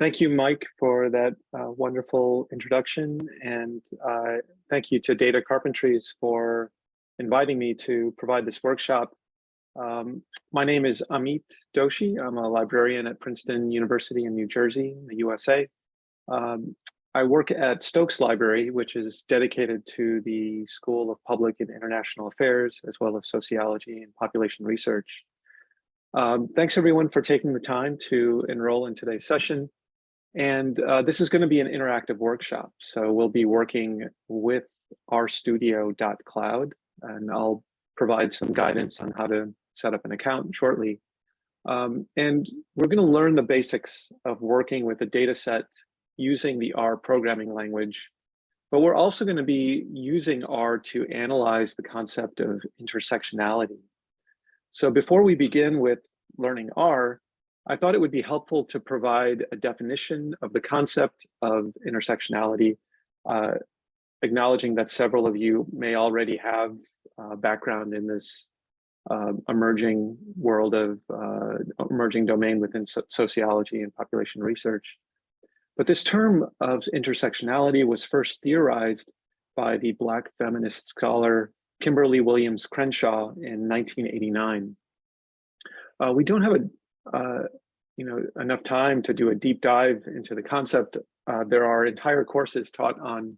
thank you, Mike, for that uh, wonderful introduction. And uh, thank you to Data Carpentries for inviting me to provide this workshop. Um, my name is Amit Doshi. I'm a librarian at Princeton University in New Jersey, in the USA. Um, I work at Stokes Library, which is dedicated to the School of Public and International Affairs, as well as sociology and population research. Um, thanks everyone for taking the time to enroll in today's session. And uh, this is going to be an interactive workshop. So we'll be working with rstudio.cloud and I'll provide some guidance on how to set up an account shortly. Um, and we're going to learn the basics of working with a data set using the R programming language. But we're also going to be using R to analyze the concept of intersectionality. So before we begin with learning R, I thought it would be helpful to provide a definition of the concept of intersectionality, uh, acknowledging that several of you may already have uh, background in this uh, emerging world of uh, emerging domain within so sociology and population research. But this term of intersectionality was first theorized by the Black feminist scholar Kimberlé Williams Crenshaw in 1989. Uh, we don't have a, uh, you know, enough time to do a deep dive into the concept. Uh, there are entire courses taught on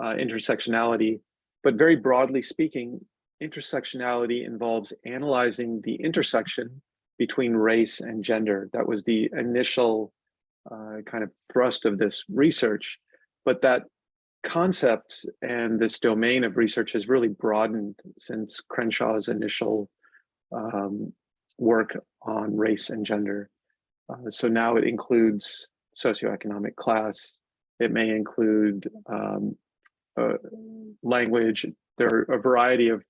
uh, intersectionality, but very broadly speaking, intersectionality involves analyzing the intersection between race and gender. That was the initial uh, kind of thrust of this research, but that concept and this domain of research has really broadened since Crenshaw's initial um, work on race and gender. Uh, so now it includes socioeconomic class. It may include um, uh, language. There are a variety of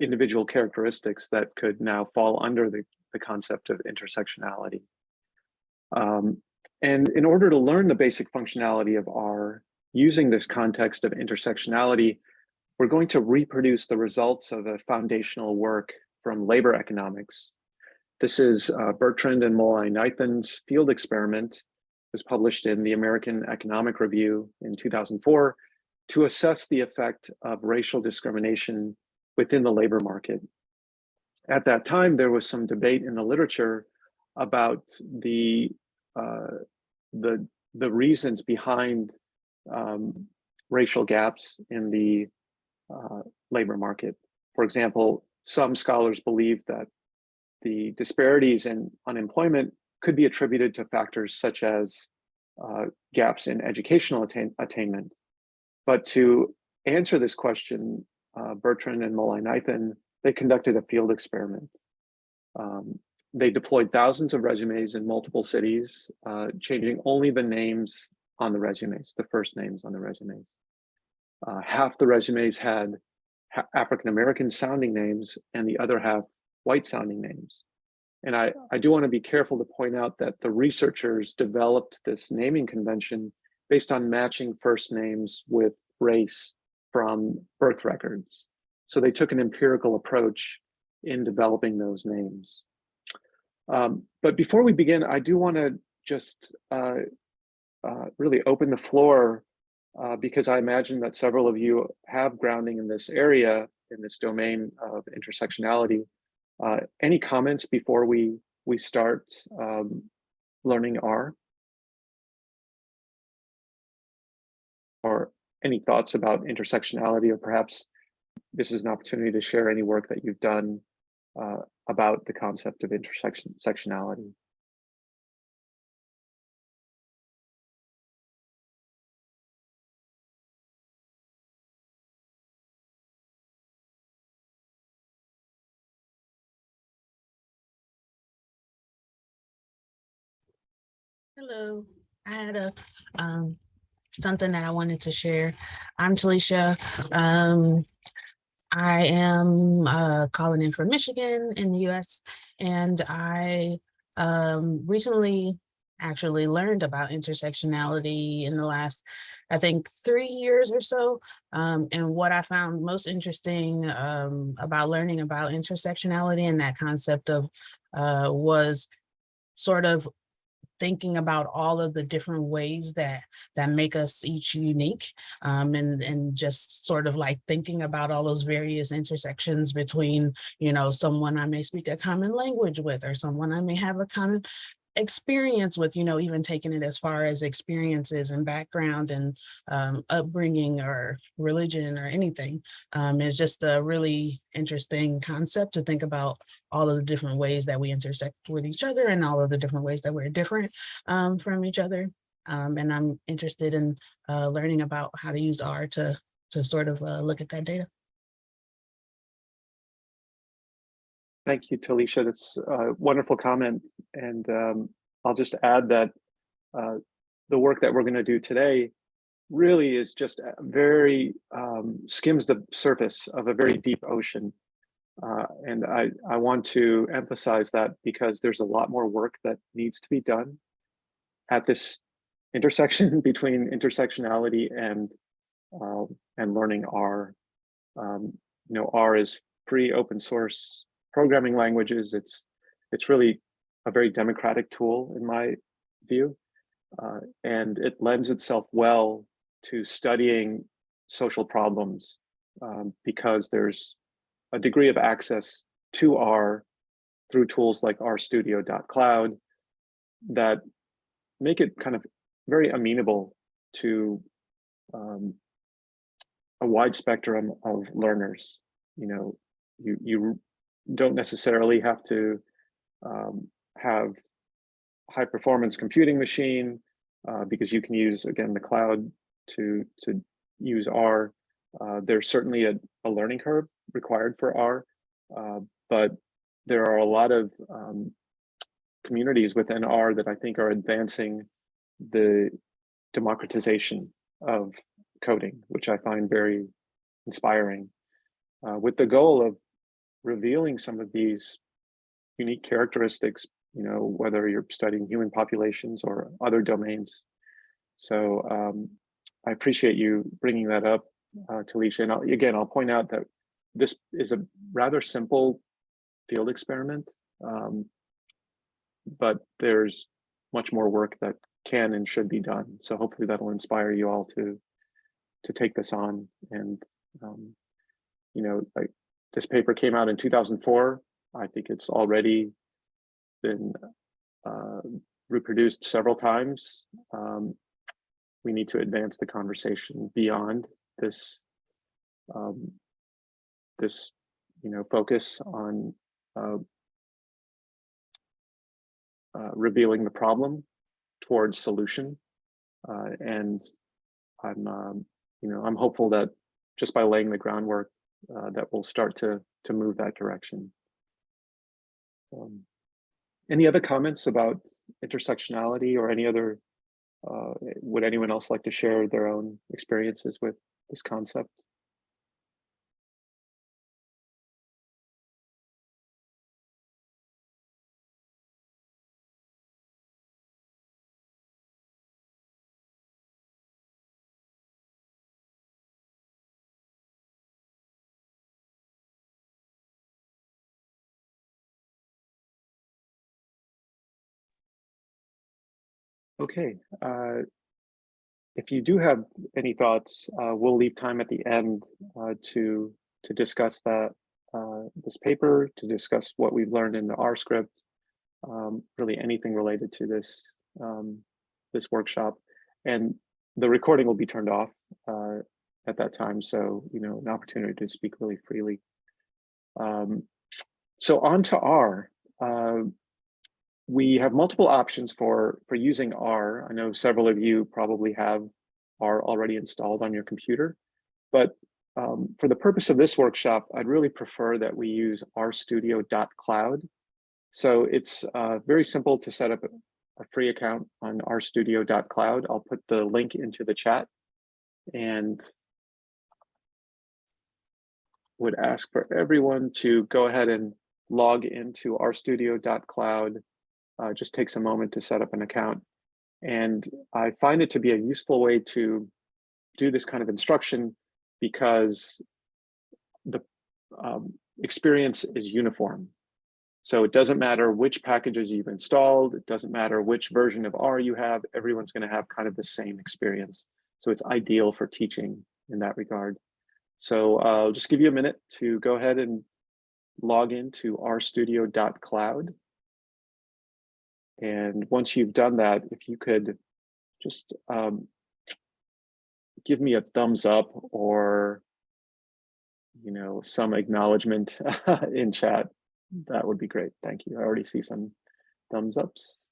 individual characteristics that could now fall under the, the concept of intersectionality. Um, and in order to learn the basic functionality of R using this context of intersectionality, we're going to reproduce the results of a foundational work from labor economics this is uh, Bertrand and Mullainathan's field experiment It was published in the American Economic Review in 2004 to assess the effect of racial discrimination within the labor market. At that time, there was some debate in the literature about the uh, the the reasons behind um, racial gaps in the uh, labor market. For example, some scholars believe that the disparities in unemployment could be attributed to factors such as uh, gaps in educational attain attainment. But to answer this question, uh, Bertrand and Mullainathan, they conducted a field experiment. Um, they deployed thousands of resumes in multiple cities, uh, changing only the names on the resumes, the first names on the resumes. Uh, half the resumes had African-American sounding names and the other half white sounding names. And I, I do want to be careful to point out that the researchers developed this naming convention based on matching first names with race from birth records. So they took an empirical approach in developing those names. Um, but before we begin, I do want to just uh, uh, really open the floor uh, because I imagine that several of you have grounding in this area, in this domain of intersectionality. Uh, any comments before we we start um, learning R? Or any thoughts about intersectionality or perhaps this is an opportunity to share any work that you've done uh, about the concept of intersection Hello, I had a um something that I wanted to share. I'm Talisha. Um, I am uh, calling in from Michigan in the US and I um, recently actually learned about intersectionality in the last, I think, three years or so. Um, and what I found most interesting um, about learning about intersectionality and that concept of uh, was sort of thinking about all of the different ways that that make us each unique um, and and just sort of like thinking about all those various intersections between you know someone I may speak a common language with or someone I may have a common experience with you know even taking it as far as experiences and background and um, upbringing or religion or anything um, is just a really interesting concept to think about all of the different ways that we intersect with each other and all of the different ways that we're different um, from each other. Um, and I'm interested in uh, learning about how to use R to, to sort of uh, look at that data. Thank you, Talisha. That's a wonderful comment. And um, I'll just add that uh, the work that we're going to do today really is just very um, skims the surface of a very deep ocean. Uh, and I, I want to emphasize that because there's a lot more work that needs to be done at this intersection between intersectionality and uh, and learning R. Um, you know, R is free open source programming languages. It's it's really a very democratic tool in my view, uh, and it lends itself well to studying social problems um, because there's a degree of access to R through tools like rstudio.cloud that make it kind of very amenable to um, a wide spectrum of learners. You know, you you don't necessarily have to um, have high performance computing machine uh, because you can use again the cloud to to use R. Uh, there's certainly a, a learning curve required for R, uh, but there are a lot of um, communities within R that I think are advancing the democratization of coding, which I find very inspiring, uh, with the goal of revealing some of these unique characteristics, you know, whether you're studying human populations or other domains. So um, I appreciate you bringing that up, uh, Talisha. And I'll, again, I'll point out that this is a rather simple field experiment, um, but there's much more work that can and should be done. So hopefully that'll inspire you all to to take this on. And um, you know, like this paper came out in 2004. I think it's already been uh, reproduced several times. Um, we need to advance the conversation beyond this um, this you know focus on uh, uh, revealing the problem towards solution uh, and I'm um, you know I'm hopeful that just by laying the groundwork uh, that will start to to move that direction. Um, any other comments about intersectionality or any other uh, would anyone else like to share their own experiences with this concept? Okay, uh, if you do have any thoughts, uh, we'll leave time at the end uh, to to discuss that uh, this paper, to discuss what we've learned in the R script, um, really anything related to this um, this workshop, and the recording will be turned off uh, at that time, so you know an opportunity to speak really freely. Um, so on to R. We have multiple options for, for using R. I know several of you probably have R already installed on your computer, but um, for the purpose of this workshop, I'd really prefer that we use rstudio.cloud. So it's uh, very simple to set up a free account on rstudio.cloud. I'll put the link into the chat and would ask for everyone to go ahead and log into rstudio.cloud uh, just takes a moment to set up an account. And I find it to be a useful way to do this kind of instruction because the um, experience is uniform. So it doesn't matter which packages you've installed, it doesn't matter which version of R you have, everyone's going to have kind of the same experience. So it's ideal for teaching in that regard. So uh, I'll just give you a minute to go ahead and log into rstudio.cloud. And once you've done that, if you could just um, give me a thumbs up or you know some acknowledgement in chat, that would be great. Thank you. I already see some thumbs ups.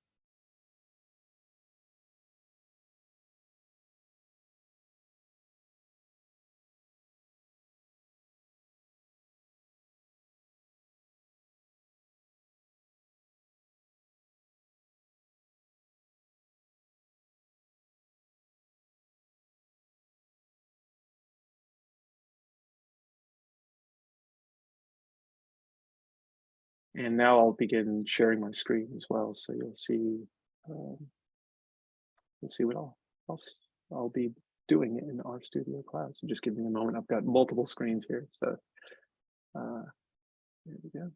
And now I'll begin sharing my screen as well, so you'll see, um, you'll see what I'll, I'll, I'll be doing in RStudio Cloud. So just give me a moment. I've got multiple screens here, so uh, there we go.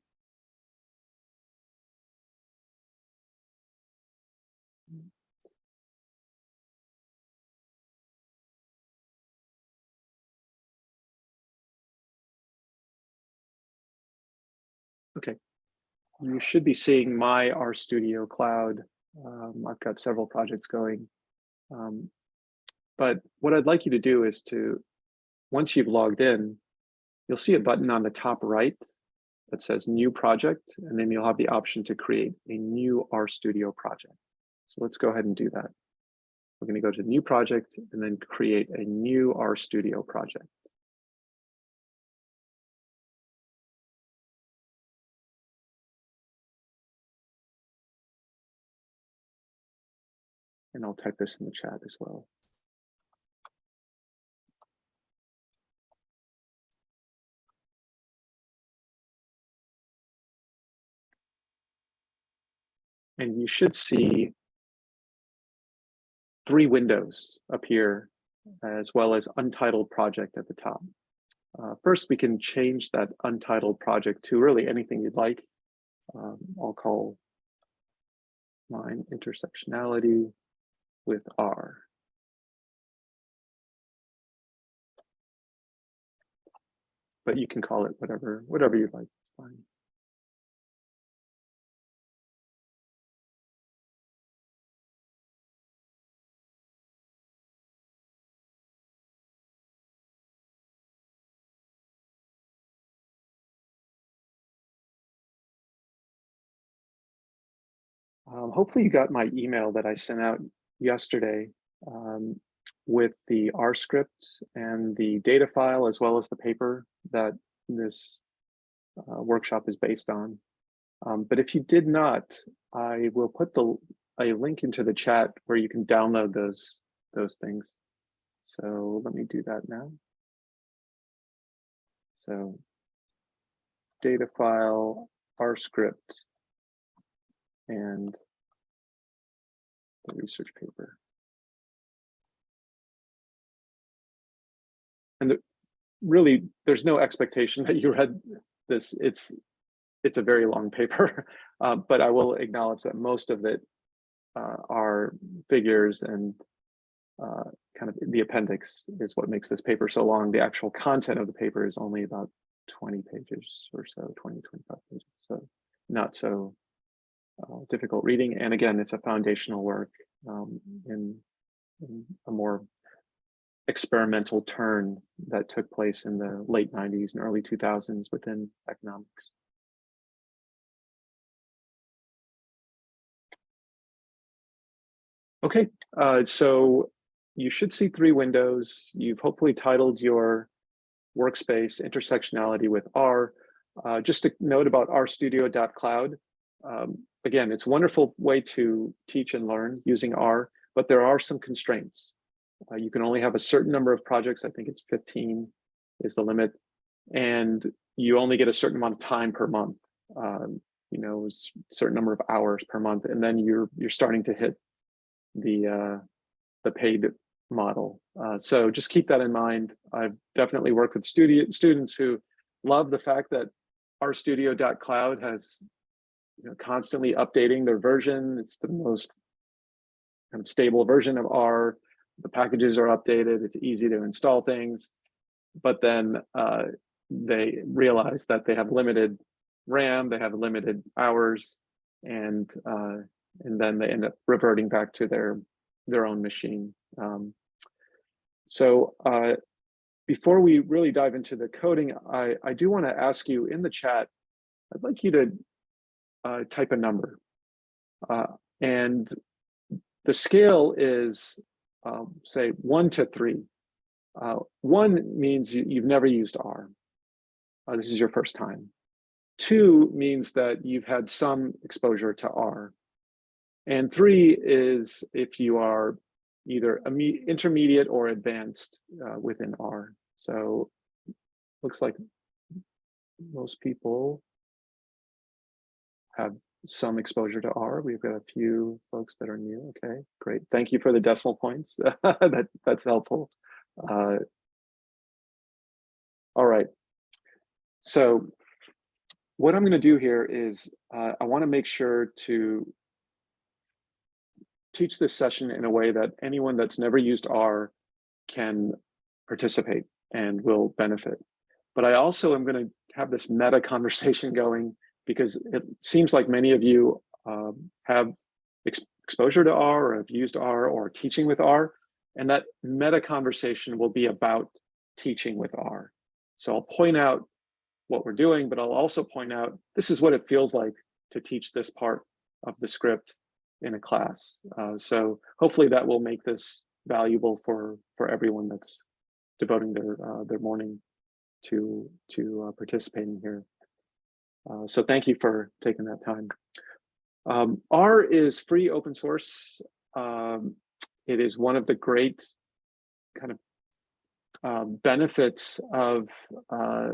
Okay, you should be seeing my RStudio Cloud. Um, I've got several projects going. Um, but what I'd like you to do is to, once you've logged in, you'll see a button on the top right that says new project, and then you'll have the option to create a new RStudio project. So let's go ahead and do that. We're going to go to new project and then create a new RStudio project. And I'll type this in the chat as well. And you should see three windows appear as well as untitled project at the top. Uh, first, we can change that untitled project to really anything you'd like. Um, I'll call mine intersectionality with R. But you can call it whatever, whatever you like, It's fine. Um, hopefully you got my email that I sent out yesterday um, with the R script and the data file, as well as the paper that this uh, workshop is based on. Um, but if you did not, I will put the a link into the chat where you can download those those things. So let me do that now. So data file, R script, and the research paper. And the, really, there's no expectation that you read this. It's it's a very long paper, uh, but I will acknowledge that most of it uh, are figures and uh, kind of the appendix is what makes this paper so long. The actual content of the paper is only about 20 pages or so, 20, 25 pages. So not so uh, difficult reading. And again, it's a foundational work um, in, in, a more experimental turn that took place in the late 90s and early 2000s within economics. Okay, uh, so you should see three windows. You've hopefully titled your workspace intersectionality with R. Uh, just a note about rstudio.cloud. Um, again, it's a wonderful way to teach and learn using R, but there are some constraints. Uh, you can only have a certain number of projects. I think it's 15 is the limit. And you only get a certain amount of time per month. Um, you know, a certain number of hours per month. And then you're you're starting to hit the uh, the paid model. Uh, so just keep that in mind. I've definitely worked with studio, students who love the fact that rstudio.cloud has you know, constantly updating their version. It's the most kind of stable version of R. The packages are updated. It's easy to install things. But then uh, they realize that they have limited RAM, they have limited hours, and uh, and then they end up reverting back to their their own machine. Um, so uh, before we really dive into the coding, I, I do want to ask you in the chat, I'd like you to uh, type a number. Uh, and the scale is, um, say, one to three. Uh, one means you, you've never used R. Uh, this is your first time. Two means that you've had some exposure to R. And three is if you are either intermediate or advanced uh, within R. So looks like most people have some exposure to R. We've got a few folks that are new. Okay, great. Thank you for the decimal points. that that's helpful. Uh, all right. So what I'm going to do here is uh, I want to make sure to teach this session in a way that anyone that's never used R can participate and will benefit. But I also am going to have this meta conversation going because it seems like many of you um, have ex exposure to R or have used R or teaching with R, and that meta conversation will be about teaching with R. So I'll point out what we're doing, but I'll also point out this is what it feels like to teach this part of the script in a class. Uh, so hopefully that will make this valuable for for everyone that's devoting their uh, their morning to to uh, participating here. Uh, so thank you for taking that time. Um, R is free open source. Um, it is one of the great kind of uh, benefits of uh,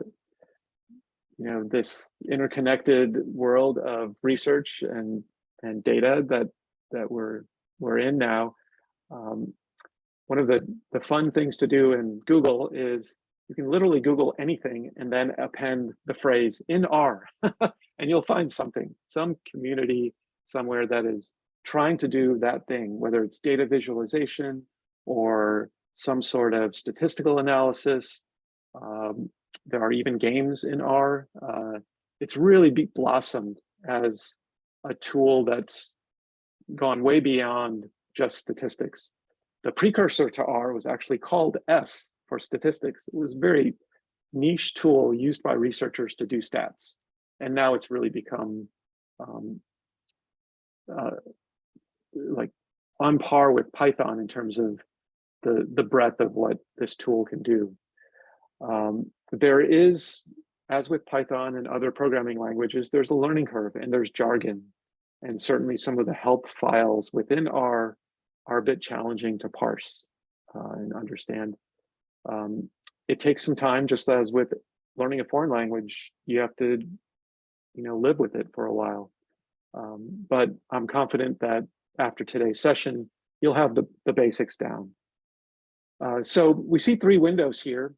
you know this interconnected world of research and and data that that we're we're in now. Um, one of the the fun things to do in Google is you can literally Google anything and then append the phrase in R, and you'll find something, some community somewhere that is trying to do that thing, whether it's data visualization or some sort of statistical analysis. Um, there are even games in R. Uh, it's really blossomed as a tool that's gone way beyond just statistics. The precursor to R was actually called S for statistics. It was very niche tool used by researchers to do stats. And now it's really become um, uh, like on par with Python in terms of the, the breadth of what this tool can do. Um, there is, as with Python and other programming languages, there's a learning curve and there's jargon. And certainly some of the help files within R are a bit challenging to parse uh, and understand. Um, it takes some time, just as with learning a foreign language, you have to, you know, live with it for a while. Um, but I'm confident that after today's session, you'll have the, the basics down. Uh, so we see three windows here,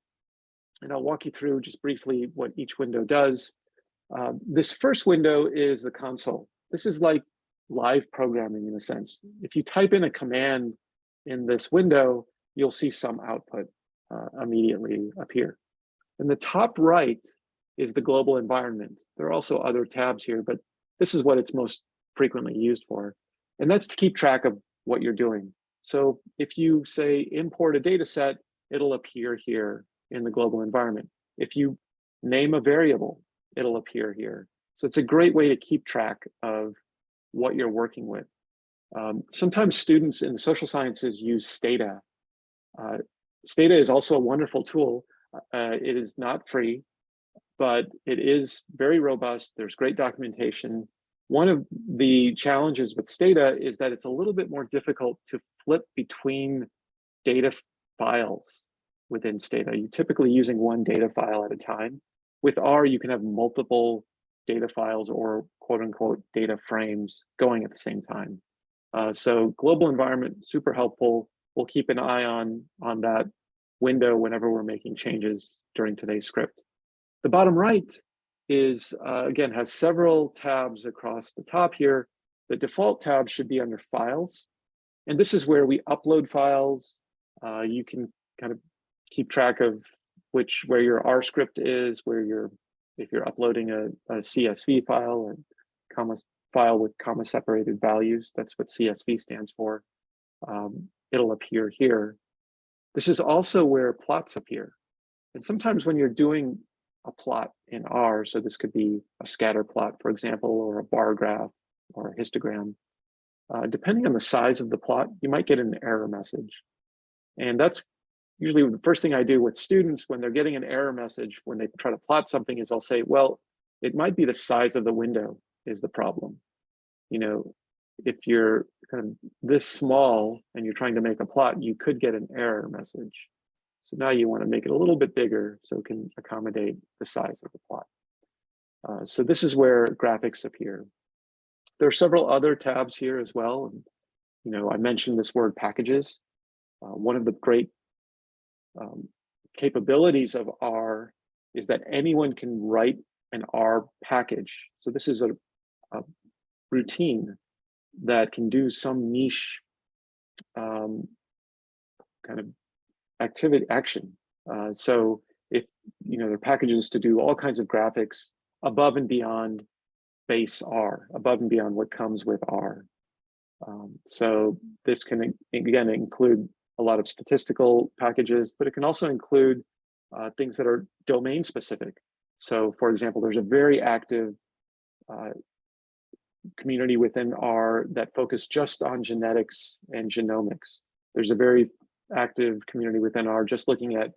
and I'll walk you through just briefly what each window does. Uh, this first window is the console. This is like live programming in a sense. If you type in a command in this window, you'll see some output uh, immediately appear. In the top right is the global environment. There are also other tabs here, but this is what it's most frequently used for. And that's to keep track of what you're doing. So if you say import a data set, it'll appear here in the global environment. If you name a variable, it'll appear here. So it's a great way to keep track of what you're working with. Um, sometimes students in the social sciences use Stata. Uh, Stata is also a wonderful tool. Uh, it is not free, but it is very robust. There's great documentation. One of the challenges with Stata is that it's a little bit more difficult to flip between data files within Stata. You're typically using one data file at a time. With R, you can have multiple data files or quote unquote data frames going at the same time. Uh, so global environment, super helpful. We'll keep an eye on, on that window whenever we're making changes during today's script. The bottom right is, uh, again, has several tabs across the top here. The default tab should be under files. And this is where we upload files. Uh, you can kind of keep track of which where your R script is, where you're if you're uploading a, a CSV file and comma file with comma separated values, that's what CSV stands for. Um, it'll appear here. This is also where plots appear. And sometimes when you're doing a plot in R, so this could be a scatter plot, for example, or a bar graph or a histogram, uh, depending on the size of the plot, you might get an error message. And that's usually the first thing I do with students when they're getting an error message, when they try to plot something is I'll say, well, it might be the size of the window is the problem. You know, if you're kind of this small and you're trying to make a plot, you could get an error message. So now you want to make it a little bit bigger so it can accommodate the size of the plot. Uh, so this is where graphics appear. There are several other tabs here as well. And, you know, I mentioned this word packages. Uh, one of the great um, capabilities of R is that anyone can write an R package. So this is a, a routine that can do some niche um, kind of activity action. Uh, so if you know there are packages to do all kinds of graphics above and beyond base R, above and beyond what comes with R. Um, so this can again include a lot of statistical packages, but it can also include uh, things that are domain specific. So for example, there's a very active uh, community within R that focus just on genetics and genomics. There's a very active community within R just looking at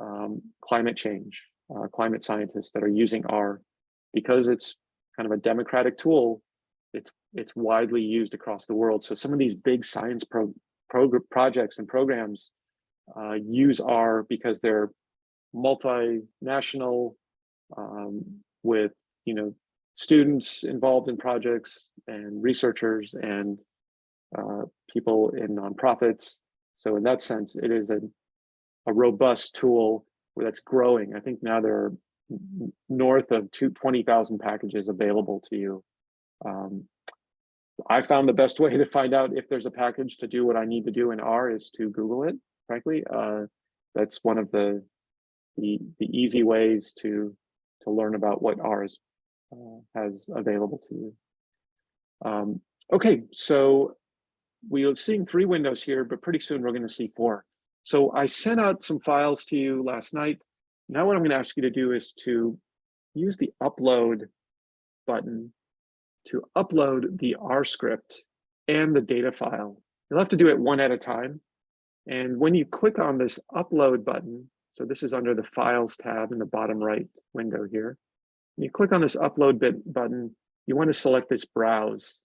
um, climate change, uh, climate scientists that are using R because it's kind of a democratic tool. It's it's widely used across the world. So some of these big science pro, pro projects and programs uh, use R because they're multinational um, with you know students involved in projects and researchers and uh, people in nonprofits. So in that sense, it is a, a robust tool that's growing. I think now there are north of 20,000 packages available to you. Um, I found the best way to find out if there's a package to do what I need to do in R is to Google it, frankly. Uh, that's one of the, the, the easy ways to, to learn about what R is uh, has available to you. Um, okay, so we are seeing three windows here, but pretty soon we're going to see four. So I sent out some files to you last night. Now what I'm going to ask you to do is to use the upload button to upload the R script and the data file. You'll have to do it one at a time. And when you click on this upload button, so this is under the files tab in the bottom right window here. You click on this upload bit button, you want to select this browse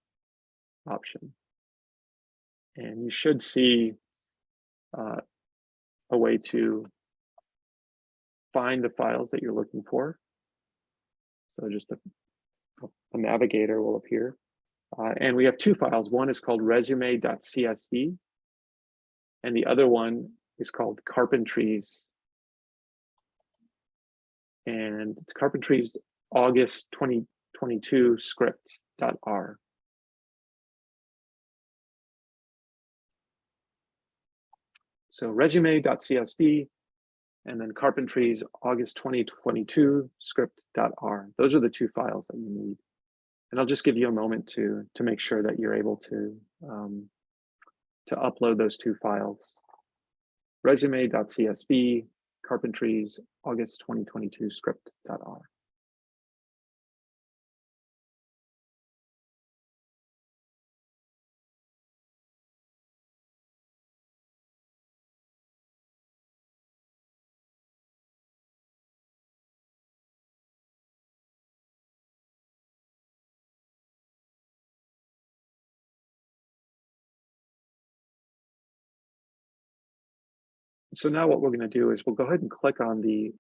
option. And you should see uh, a way to find the files that you're looking for. So just a, a navigator will appear. Uh, and we have two files. One is called resume.csv, and the other one is called carpentries. And it's carpentries August 2022 script.r. So resume.csv and then carpentries August 2022 script.r. Those are the two files that you need. And I'll just give you a moment to, to make sure that you're able to, um, to upload those two files. Resume.csv, carpentries August 2022 script.r. So now what we're going to do is we'll go ahead and click on the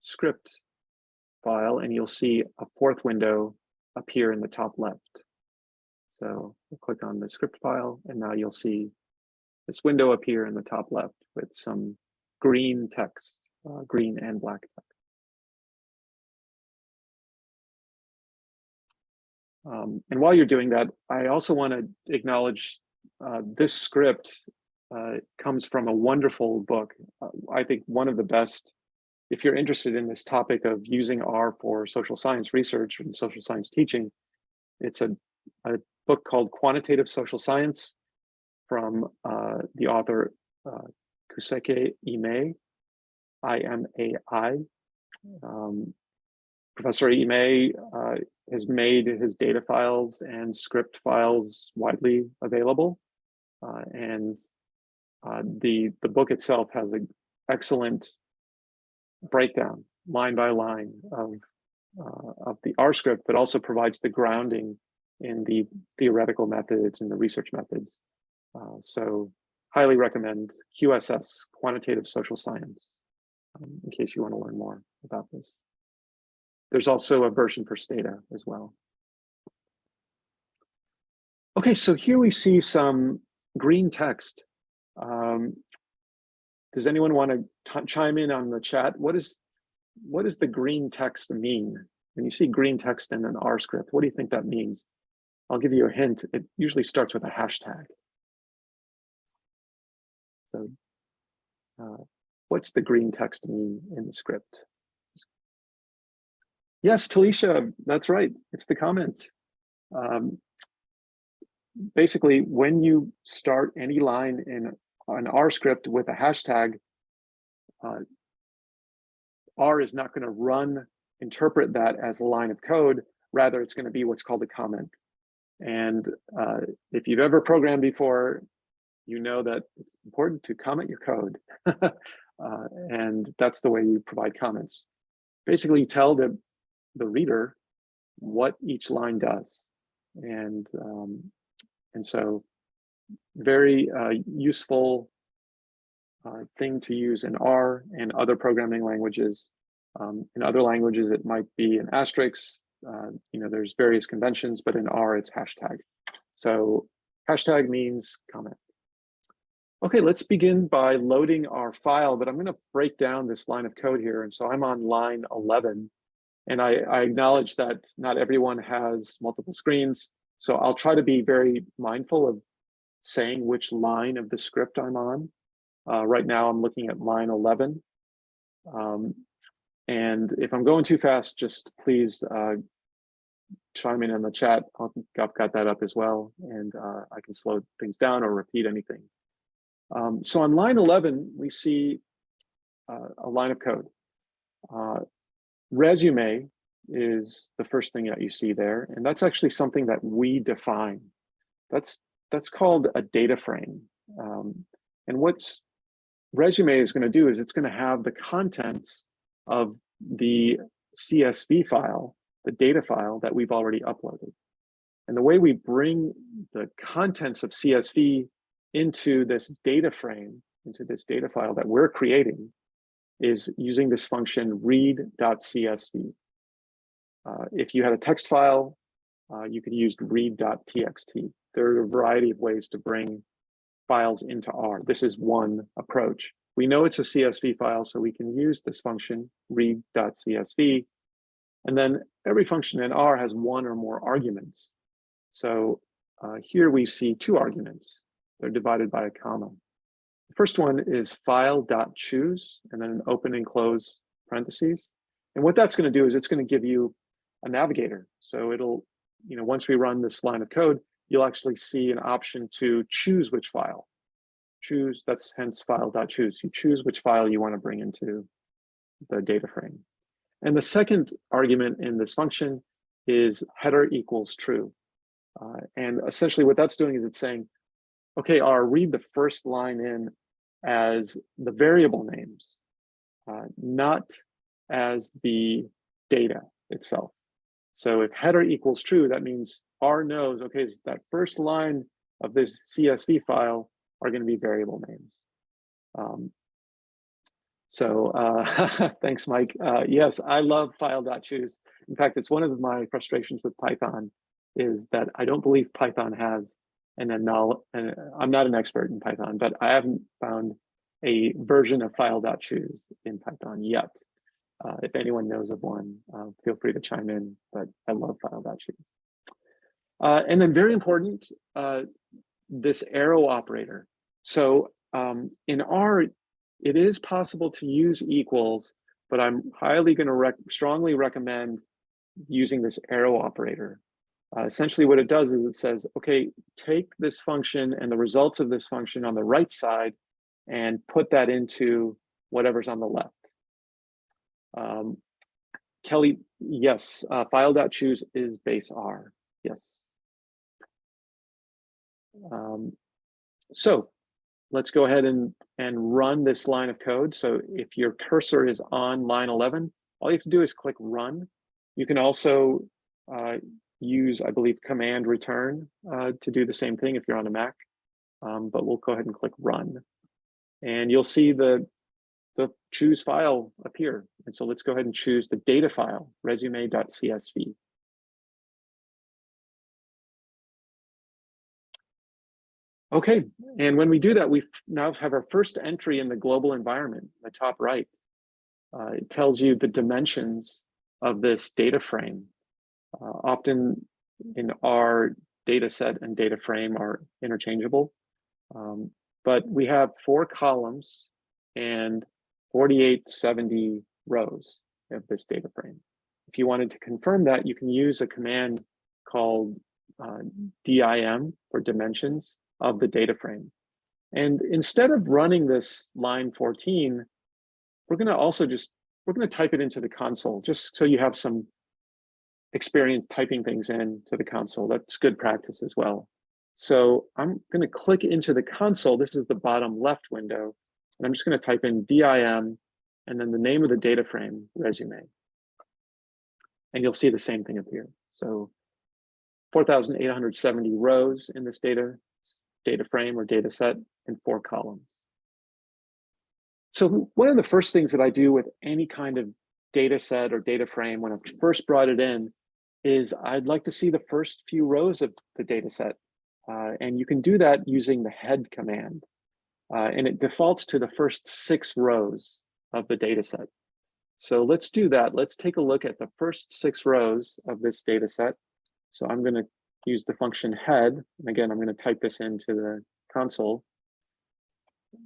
script file and you'll see a fourth window appear in the top left. So we'll click on the script file and now you'll see this window appear in the top left with some green text, uh, green and black text. Um, and while you're doing that, I also want to acknowledge uh, this script uh, comes from a wonderful book. Uh, I think one of the best, if you're interested in this topic of using R for social science research and social science teaching, it's a, a book called Quantitative Social Science from uh, the author uh, Kosuke Imai, I-M-A-I. Um, Professor Imai uh, has made his data files and script files widely available. Uh, and uh, the, the book itself has an excellent breakdown, line by line, of, uh, of the R script, but also provides the grounding in the theoretical methods and the research methods. Uh, so highly recommend QSS, Quantitative Social Science, um, in case you want to learn more about this. There's also a version for Stata as well. Okay, so here we see some green text. Um, does anyone want to chime in on the chat? What is what does the green text mean? When you see green text in an R script, what do you think that means? I'll give you a hint. It usually starts with a hashtag. So uh, what's the green text mean in the script? Yes, Talisha, that's right. It's the comment. Um, basically, when you start any line in an R script with a hashtag, uh, R is not going to run, interpret that as a line of code. Rather, it's going to be what's called a comment. And uh, if you've ever programmed before, you know that it's important to comment your code. uh, and that's the way you provide comments. Basically, tell the the reader what each line does. And, um, and so very uh, useful uh, thing to use in R and other programming languages. Um, in other languages, it might be an asterisk. Uh, you know, there's various conventions, but in R, it's hashtag. So hashtag means comment. Okay, let's begin by loading our file, but I'm going to break down this line of code here. And so I'm on line 11 and I, I acknowledge that not everyone has multiple screens. So I'll try to be very mindful of saying which line of the script I'm on. Uh, right now I'm looking at line 11. Um, and if I'm going too fast, just please uh, chime in in the chat. I've got that up as well, and uh, I can slow things down or repeat anything. Um, so on line 11, we see uh, a line of code. Uh, Resume is the first thing that you see there, and that's actually something that we define. That's that's called a data frame. Um, and what's resume is going to do is it's going to have the contents of the CSV file, the data file that we've already uploaded. And the way we bring the contents of CSV into this data frame, into this data file that we're creating, is using this function read.csv. Uh, if you had a text file, uh, you could use read.txt. There are a variety of ways to bring files into R. This is one approach. We know it's a CSV file, so we can use this function read.csv. And then every function in R has one or more arguments. So uh, here we see two arguments. They're divided by a comma. The first one is file.choose and then an open and close parentheses. And what that's going to do is it's going to give you a navigator. So it'll, you know, once we run this line of code, you'll actually see an option to choose which file. Choose, that's hence file.choose. You choose which file you want to bring into the data frame. And the second argument in this function is header equals true. Uh, and essentially what that's doing is it's saying, okay, R, read the first line in as the variable names, uh, not as the data itself. So if header equals true, that means R knows, okay, that first line of this CSV file are going to be variable names. Um, so uh, thanks, Mike. Uh, yes, I love file.choose. In fact, it's one of my frustrations with Python is that I don't believe Python has an. And I'm not an expert in Python, but I haven't found a version of file.choose in Python yet. Uh, if anyone knows of one, uh, feel free to chime in, but I love file.choose. Uh, and then very important, uh, this arrow operator. So um, in R, it is possible to use equals, but I'm highly going to rec strongly recommend using this arrow operator. Uh, essentially what it does is it says, okay, take this function and the results of this function on the right side and put that into whatever's on the left. Um, Kelly, yes, uh, file.choose is base R, yes. Um, so let's go ahead and, and run this line of code. So if your cursor is on line 11, all you have to do is click run. You can also uh, use, I believe, command return uh, to do the same thing if you're on a Mac. Um, but we'll go ahead and click run. And you'll see the, the choose file appear. And so let's go ahead and choose the data file, resume.csv. Okay, and when we do that, we now have our first entry in the global environment, the top right. Uh, it tells you the dimensions of this data frame. Uh, often in our data set and data frame are interchangeable, um, but we have four columns and 4870 rows of this data frame. If you wanted to confirm that, you can use a command called uh, DIM for dimensions of the data frame. And instead of running this line 14, we're going to also just, we're going to type it into the console, just so you have some experience typing things in to the console. That's good practice as well. So I'm going to click into the console. This is the bottom left window. And I'm just going to type in DIM and then the name of the data frame, resume. And you'll see the same thing appear. So 4,870 rows in this data data frame or data set in four columns. So one of the first things that I do with any kind of data set or data frame when I first brought it in is I'd like to see the first few rows of the data set. Uh, and you can do that using the head command. Uh, and it defaults to the first six rows of the data set. So let's do that. Let's take a look at the first six rows of this data set. So I'm going to use the function head. And again, I'm going to type this into the console.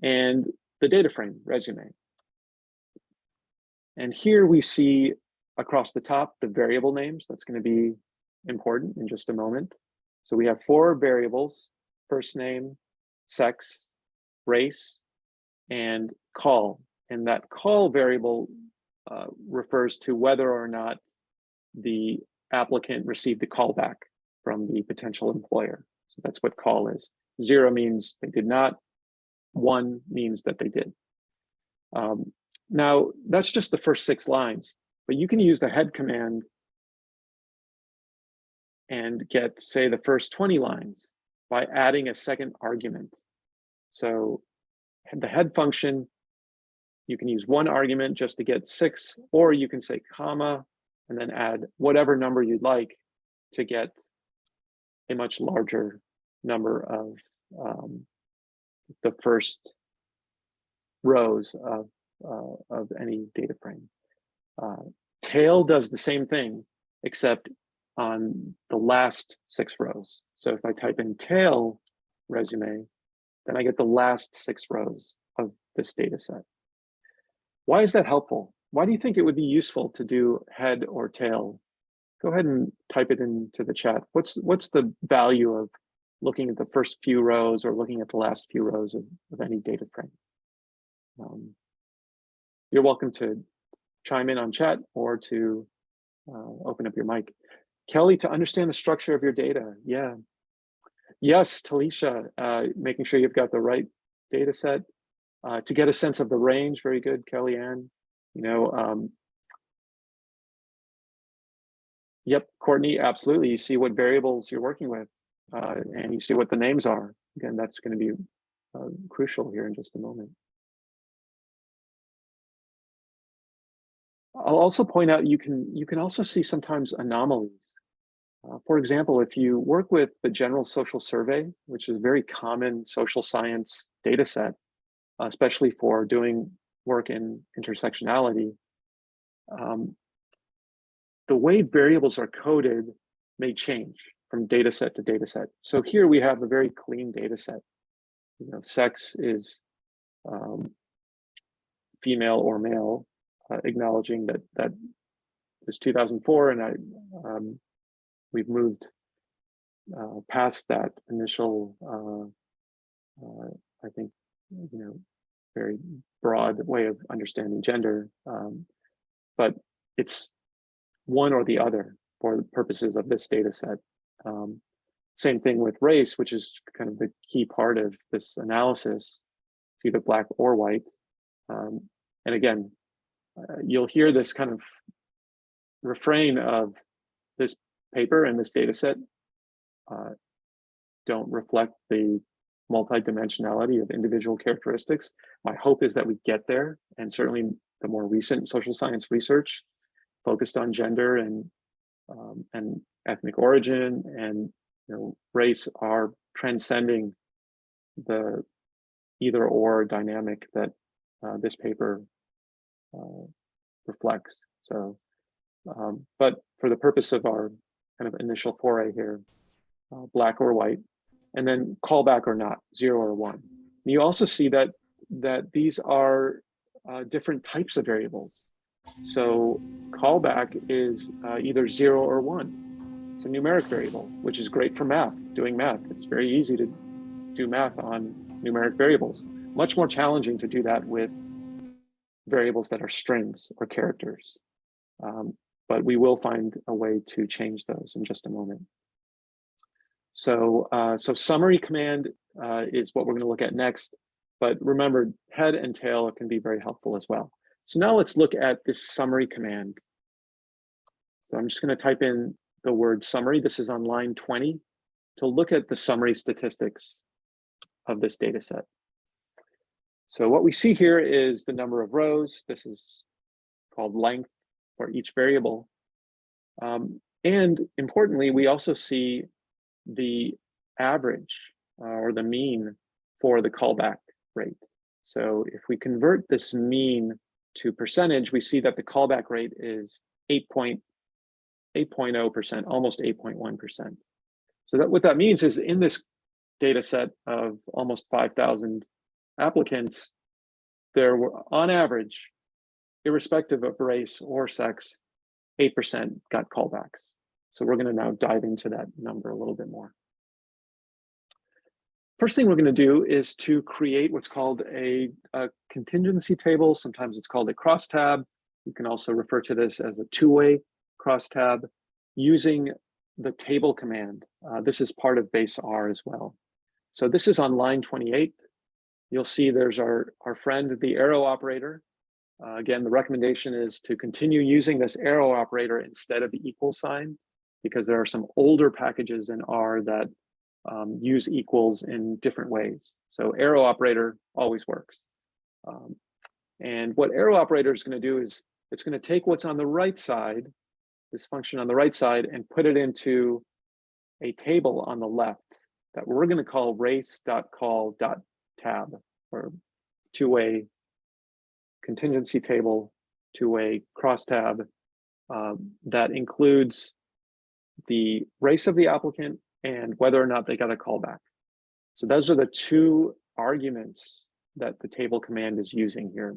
And the data frame, resume. And here we see across the top the variable names. That's going to be important in just a moment. So we have four variables, first name, sex, race, and call. And that call variable uh, refers to whether or not the applicant received the callback from the potential employer. So that's what call is. Zero means they did not. One means that they did. Um, now, that's just the first six lines, but you can use the head command and get, say, the first 20 lines by adding a second argument. So the head function, you can use one argument just to get six, or you can say comma, and then add whatever number you'd like to get a much larger number of um, the first rows of, uh, of any data frame. Uh, tail does the same thing, except on the last six rows. So if I type in tail resume, then I get the last six rows of this data set. Why is that helpful? Why do you think it would be useful to do head or tail go ahead and type it into the chat. What's what's the value of looking at the first few rows or looking at the last few rows of, of any data frame? Um, you're welcome to chime in on chat or to uh, open up your mic. Kelly, to understand the structure of your data, yeah. Yes, Talisha, uh, making sure you've got the right data set. Uh, to get a sense of the range, very good, Kelly Ann. You know, um, Yep, Courtney, absolutely. You see what variables you're working with uh, and you see what the names are. Again, that's going to be uh, crucial here in just a moment. I'll also point out you can you can also see sometimes anomalies. Uh, for example, if you work with the General Social Survey, which is a very common social science data set, especially for doing work in intersectionality, um, the way variables are coded may change. from data set to data set. So here we have a very clean data set. You know, sex is um, female or male, uh, acknowledging that that is 2004, and I um, we've moved uh, past that initial, uh, uh, I think, you know, very broad way of understanding gender, um, but it's one or the other for the purposes of this data set. Um, same thing with race, which is kind of the key part of this analysis. It's either black or white. Um, and again, uh, you'll hear this kind of refrain of this paper and this data set uh, don't reflect the multidimensionality of individual characteristics. My hope is that we get there, and certainly the more recent social science research focused on gender and um, and ethnic origin and you know race are transcending the either or dynamic that uh, this paper uh, reflects. So, um, but for the purpose of our kind of initial foray here, uh, black or white, and then callback or not, zero or one. And you also see that that these are uh, different types of variables. So callback is uh, either zero or one. It's a numeric variable, which is great for math, doing math. It's very easy to do math on numeric variables. Much more challenging to do that with variables that are strings or characters. Um, but we will find a way to change those in just a moment. So, uh, so summary command uh, is what we're going to look at next. But remember, head and tail can be very helpful as well. So now let's look at this summary command. So I'm just going to type in the word summary. This is on line 20 to look at the summary statistics of this data set. So what we see here is the number of rows. This is called length for each variable. Um, and importantly, we also see the average uh, or the mean for the callback rate. So if we convert this mean to percentage, we see that the callback rate is 8.0%, almost 8.1%. So that what that means is in this data set of almost 5,000 applicants, there were on average, irrespective of race or sex, 8% got callbacks. So we're going to now dive into that number a little bit more. First thing we're going to do is to create what's called a, a contingency table. Sometimes it's called a crosstab. You can also refer to this as a two-way crosstab using the table command. Uh, this is part of base R as well. So this is on line 28. You'll see there's our, our friend, the arrow operator. Uh, again, the recommendation is to continue using this arrow operator instead of the equal sign because there are some older packages in R that um, use equals in different ways. So arrow operator always works. Um, and what arrow operator is going to do is it's going to take what's on the right side, this function on the right side, and put it into a table on the left that we're going to call race.call.tab or two-way contingency table, to a crosstab um, that includes the race of the applicant and whether or not they got a callback. So those are the two arguments that the table command is using here.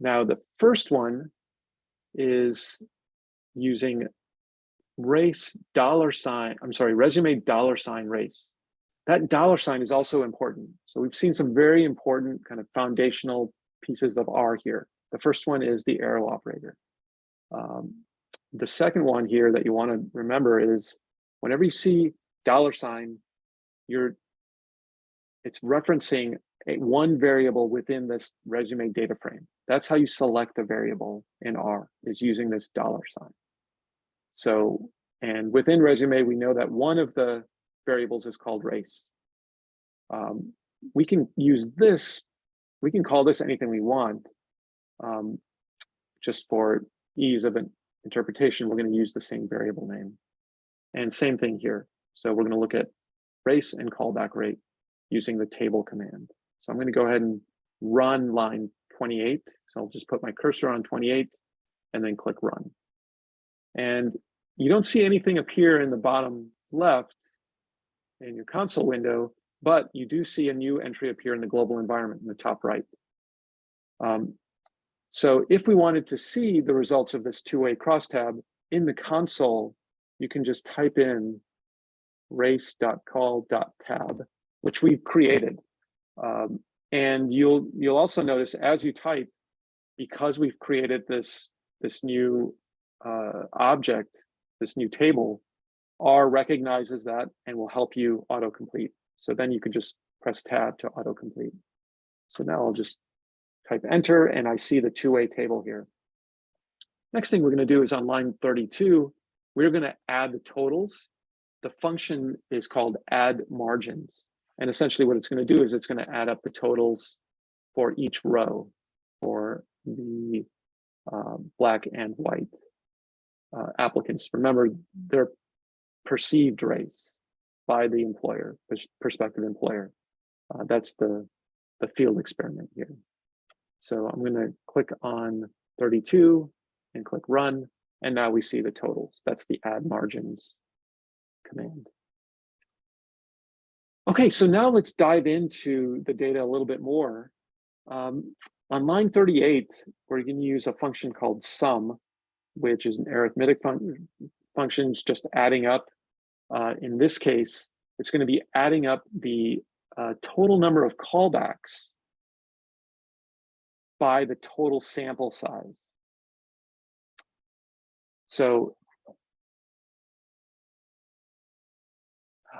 Now, the first one is using race dollar sign, I'm sorry, resume dollar sign race. That dollar sign is also important. So we've seen some very important kind of foundational pieces of R here. The first one is the arrow operator. Um, the second one here that you want to remember is whenever you see dollar sign, you're it's referencing a, one variable within this resume data frame. That's how you select a variable in R is using this dollar sign. So, and within resume, we know that one of the variables is called race. Um, we can use this, we can call this anything we want. Um, just for ease of an interpretation, we're going to use the same variable name. And same thing here. So we're going to look at race and callback rate using the table command. So I'm going to go ahead and run line 28. So I'll just put my cursor on 28 and then click run. And you don't see anything appear in the bottom left in your console window, but you do see a new entry appear in the global environment in the top right. Um, so if we wanted to see the results of this two-way crosstab in the console, you can just type in race.call.tab, which we've created. Um, and you'll you'll also notice as you type, because we've created this this new uh, object, this new table, R recognizes that and will help you autocomplete. So then you can just press tab to autocomplete. So now I'll just type enter and I see the two-way table here. Next thing we're going to do is on line 32, we're going to add the totals. The function is called add margins. And essentially what it's going to do is it's going to add up the totals for each row for the uh, black and white uh, applicants. Remember, they're perceived race by the employer, prospective employer. Uh, that's the, the field experiment here. So I'm going to click on 32 and click run. And now we see the totals. That's the add margins command. Okay, so now let's dive into the data a little bit more. Um, on line 38, we're going to use a function called sum, which is an arithmetic fun function, just adding up. Uh, in this case, it's going to be adding up the uh, total number of callbacks by the total sample size. So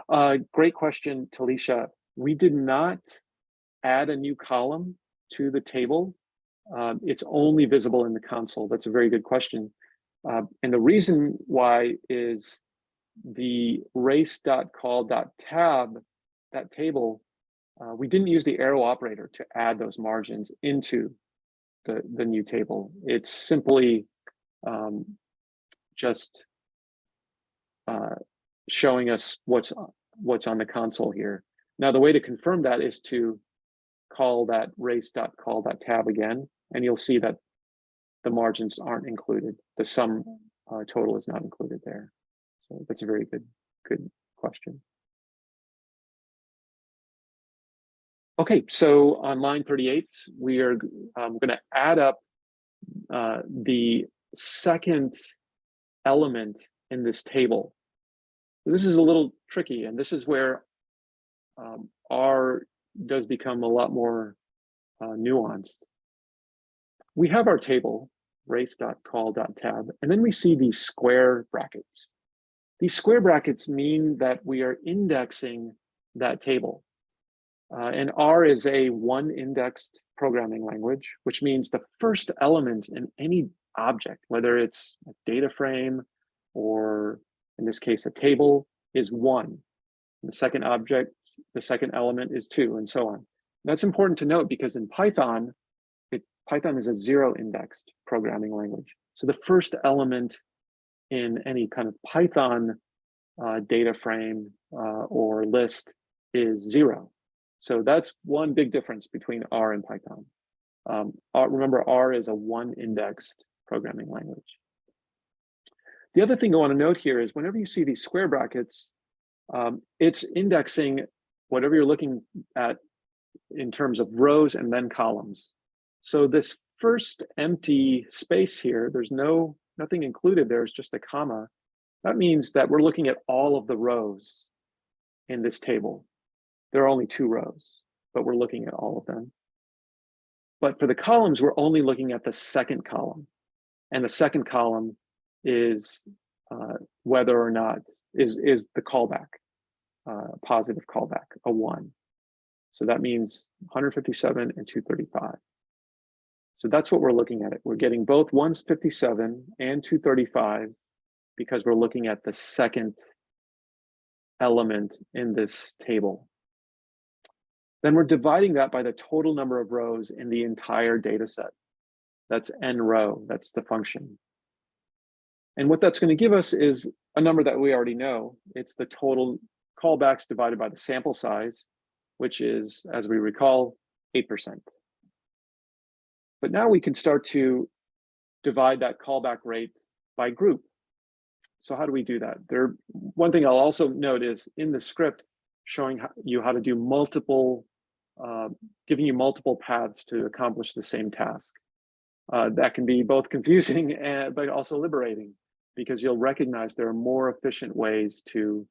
uh, great question, Talisha. We did not add a new column to the table. Um, it's only visible in the console. That's a very good question. Uh, and the reason why is the race.call.tab, that table, uh, we didn't use the arrow operator to add those margins into the, the new table. It's simply um, just uh, showing us what's what's on the console here. Now, the way to confirm that is to call that race.call.tab again, and you'll see that the margins aren't included. The sum uh, total is not included there. So that's a very good, good question. Okay, so on line 38, we are um, going to add up uh, the second element in this table. This is a little tricky, and this is where um, R does become a lot more uh, nuanced. We have our table, race.call.tab, and then we see these square brackets. These square brackets mean that we are indexing that table. Uh, and R is a one indexed programming language, which means the first element in any object, whether it's a data frame or in this case, a table is one. The second object, the second element is two and so on. That's important to note because in Python, it, Python is a zero indexed programming language. So the first element in any kind of Python uh, data frame uh, or list is zero. So that's one big difference between R and Python. Um, R, remember, R is a one indexed programming language. The other thing I want to note here is whenever you see these square brackets, um, it's indexing whatever you're looking at in terms of rows and then columns. So this first empty space here, there's no nothing included there's just a comma. That means that we're looking at all of the rows in this table. There are only two rows, but we're looking at all of them. But for the columns, we're only looking at the second column. And the second column is uh, whether or not is, is the callback, uh, positive callback, a one. So that means 157 and 235. So that's what we're looking at it. We're getting both 157 and 235 because we're looking at the second element in this table. Then we're dividing that by the total number of rows in the entire data set. That's n row, that's the function. And what that's going to give us is a number that we already know. It's the total callbacks divided by the sample size, which is, as we recall, 8%. But now we can start to divide that callback rate by group. so how do we do that? There, one thing I'll also note is in the script showing how- you how to do multiple, uh, giving you multiple paths to accomplish the same task. Uh, that can be both confusing and but also liberating because you'll recognize there are more efficient ways to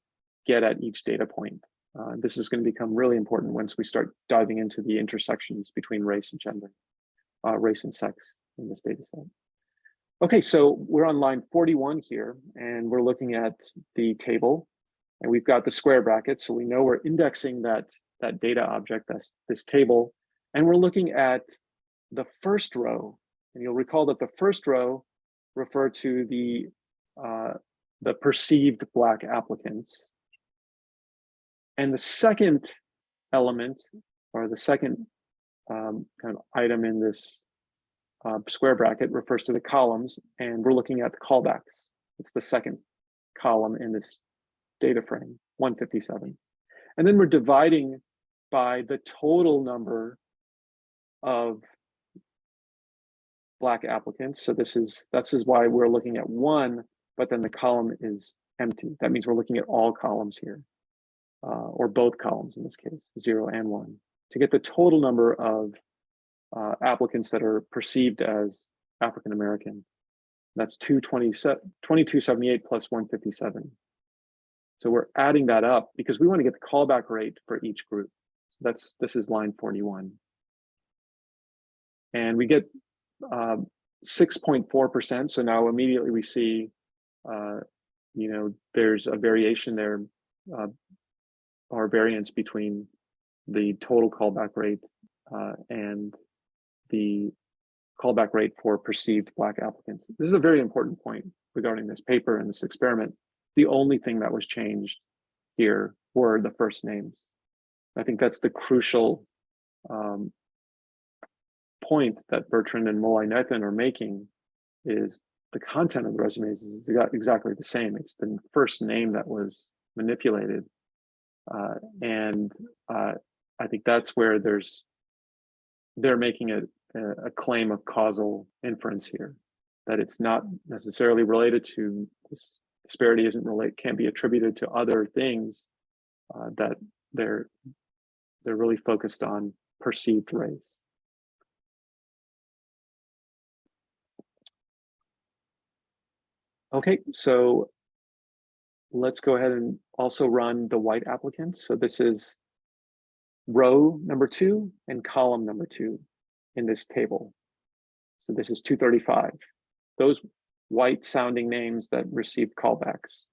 get at each data point. Uh, this is going to become really important once we start diving into the intersections between race and gender, uh, race and sex in this data set. Okay, so we're on line 41 here, and we're looking at the table, and we've got the square bracket, so we know we're indexing that, that data object, that's this table, and we're looking at the first row, and you'll recall that the first row refer to the, uh, the perceived Black applicants. And the second element, or the second um, kind of item in this uh, square bracket refers to the columns, and we're looking at the callbacks. It's the second column in this data frame, 157. And then we're dividing by the total number of Black applicants. So this is, this is why we're looking at one, but then the column is empty. That means we're looking at all columns here, uh, or both columns in this case, zero and one, to get the total number of uh, applicants that are perceived as African American. That's 2278 plus 157. So we're adding that up because we want to get the callback rate for each group. So that's this is line 41. And we get 6.4%. Um, so now immediately we see, uh, you know, there's a variation there uh, or variance between the total callback rate uh, and the callback rate for perceived Black applicants. This is a very important point regarding this paper and this experiment. The only thing that was changed here were the first names. I think that's the crucial um, point that Bertrand and Mullainathan are making is the content of the resumes is exactly the same. It's the first name that was manipulated. Uh, and uh, I think that's where there's, they're making a, a claim of causal inference here, that it's not necessarily related to this disparity isn't relate can be attributed to other things uh, that they're they're really focused on perceived race. Okay, so let's go ahead and also run the white applicants. So this is row number two and column number two in this table. So this is 235. Those white sounding names that received callbacks.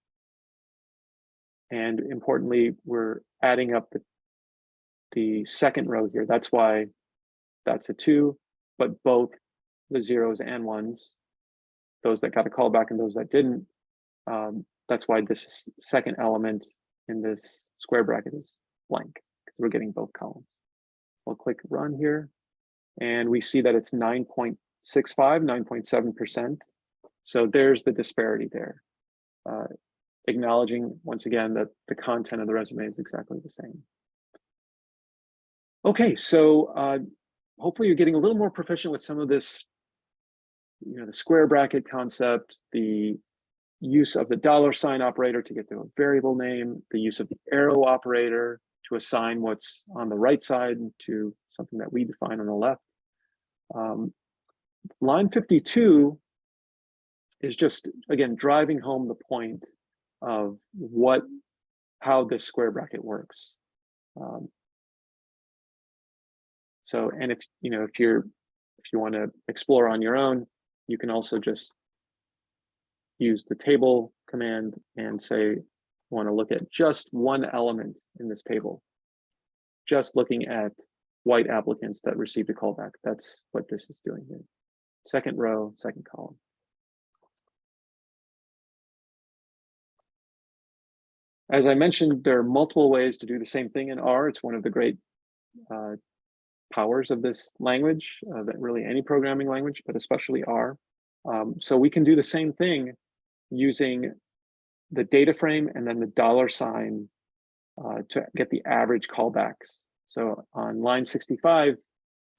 And importantly, we're adding up the, the second row here. That's why that's a two, but both the zeros and ones, those that got a callback and those that didn't, um, that's why this second element in this square bracket is blank, we're getting both columns. We'll click run here, and we see that it's 9.65, 9.7%. So there's the disparity there. Uh, acknowledging once again that the content of the resume is exactly the same. Okay, so uh, hopefully you're getting a little more proficient with some of this, you know, the square bracket concept, the use of the dollar sign operator to get to a variable name, the use of the arrow operator to assign what's on the right side to something that we define on the left. Um, line 52 is just, again, driving home the point of what, how this square bracket works. Um, so, and if, you know, if you're, if you want to explore on your own, you can also just use the table command and say, want to look at just one element in this table, just looking at white applicants that received a callback. That's what this is doing here. Second row, second column. As I mentioned, there are multiple ways to do the same thing in R. It's one of the great uh, powers of this language, uh, that really any programming language, but especially R. Um, so we can do the same thing using the data frame and then the dollar sign uh, to get the average callbacks. So on line 65,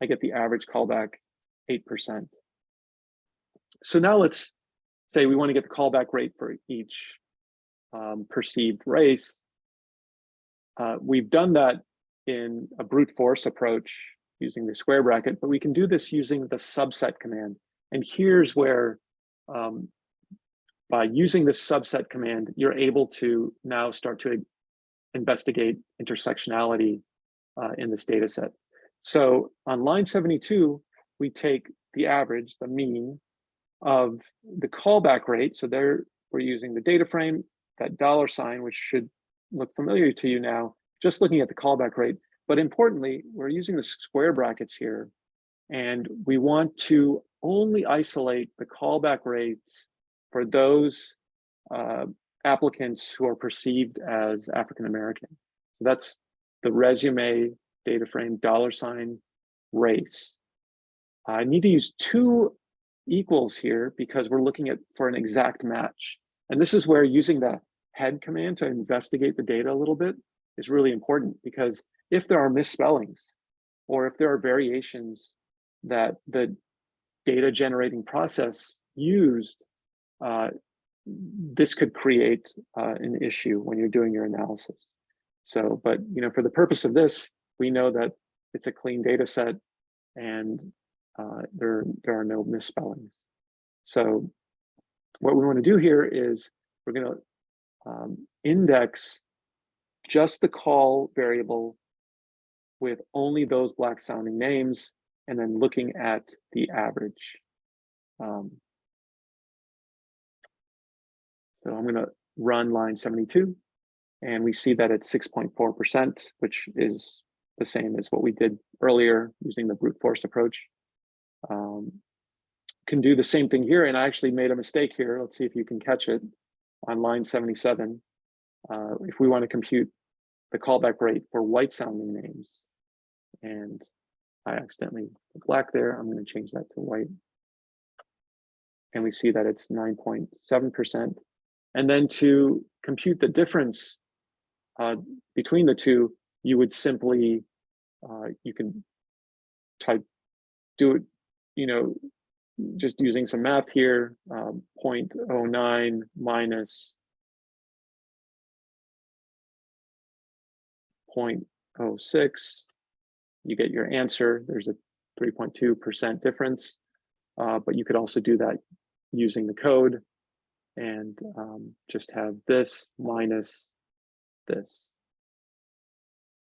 I get the average callback 8%. So now let's say we want to get the callback rate for each um, perceived race, uh, we've done that in a brute force approach using the square bracket, but we can do this using the subset command. And here's where um, by using this subset command, you're able to now start to investigate intersectionality uh, in this data set. So on line 72, we take the average, the mean of the callback rate. So there we're using the data frame, that dollar sign, which should look familiar to you now, just looking at the callback rate. But importantly, we're using the square brackets here, and we want to only isolate the callback rates for those uh, applicants who are perceived as African American. So that's the resume data frame dollar sign race. I need to use two equals here because we're looking at for an exact match. And this is where using the head command to investigate the data a little bit is really important because if there are misspellings or if there are variations that the data generating process used, uh, this could create uh, an issue when you're doing your analysis. So, but you know, for the purpose of this, we know that it's a clean data set and uh, there, there are no misspellings. So what we want to do here is we're going to um, index just the call variable with only those black sounding names and then looking at the average. Um, so I'm going to run line 72 and we see that it's 6.4%, which is the same as what we did earlier using the brute force approach. Um, can do the same thing here. And I actually made a mistake here. Let's see if you can catch it on line 77. Uh, if we want to compute the callback rate for white sounding names. And I accidentally black there. I'm going to change that to white. And we see that it's 9.7%. And then to compute the difference uh, between the two, you would simply, uh, you can type, do it, you know, just using some math here, um, 0.09 minus 0.06, you get your answer. There's a 3.2% difference, uh, but you could also do that using the code and um, just have this minus this,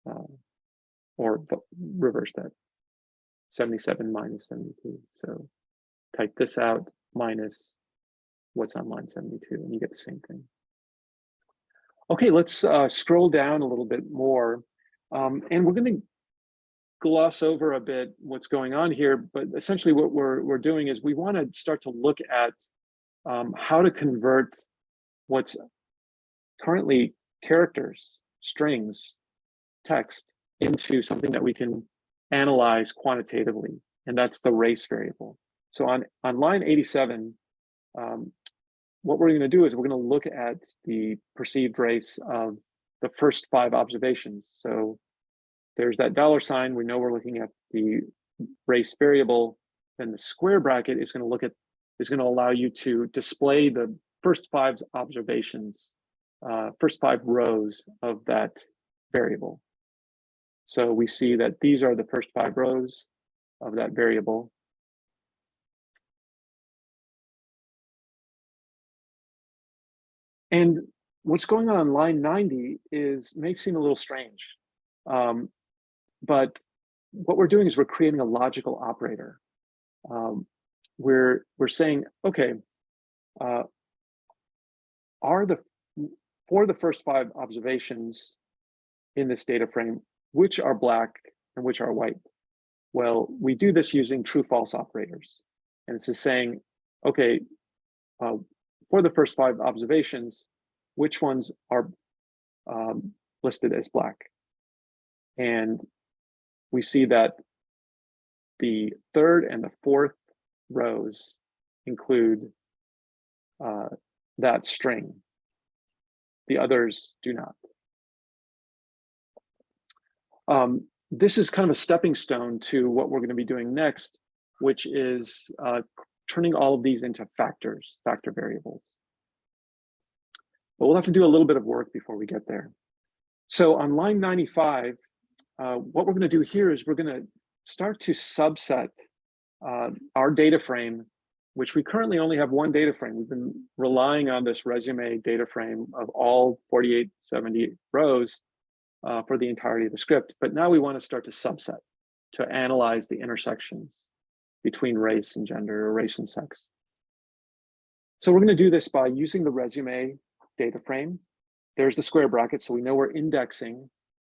uh, or reverse that, 77 minus 72. So type this out minus what's on line 72 and you get the same thing. Okay, let's uh, scroll down a little bit more. Um, and we're going to gloss over a bit what's going on here, but essentially what we're, we're doing is we want to start to look at um, how to convert what's currently characters, strings, text into something that we can analyze quantitatively, and that's the race variable. So on, on line 87, um, what we're going to do is we're going to look at the perceived race of the first five observations. So there's that dollar sign. We know we're looking at the race variable. Then the square bracket is going to look at is going to allow you to display the first five observations, uh, first five rows of that variable. So we see that these are the first five rows of that variable. And what's going on line 90 is may seem a little strange, um, but what we're doing is we're creating a logical operator. Um, we're we're saying, okay, uh, are the for the first five observations in this data frame, which are black and which are white? Well, we do this using true false operators. And it's just saying, okay, uh, for the first five observations, which ones are um, listed as black. And we see that the third and the fourth rows include uh, that string. The others do not. Um, this is kind of a stepping stone to what we're going to be doing next, which is uh, turning all of these into factors, factor variables. But we'll have to do a little bit of work before we get there. So on line 95, uh, what we're going to do here is we're going to start to subset uh, our data frame, which we currently only have one data frame. We've been relying on this resume data frame of all 4870 rows uh, for the entirety of the script. But now we want to start to subset to analyze the intersections between race and gender or race and sex. So we're going to do this by using the resume data frame. There's the square bracket, so we know we're indexing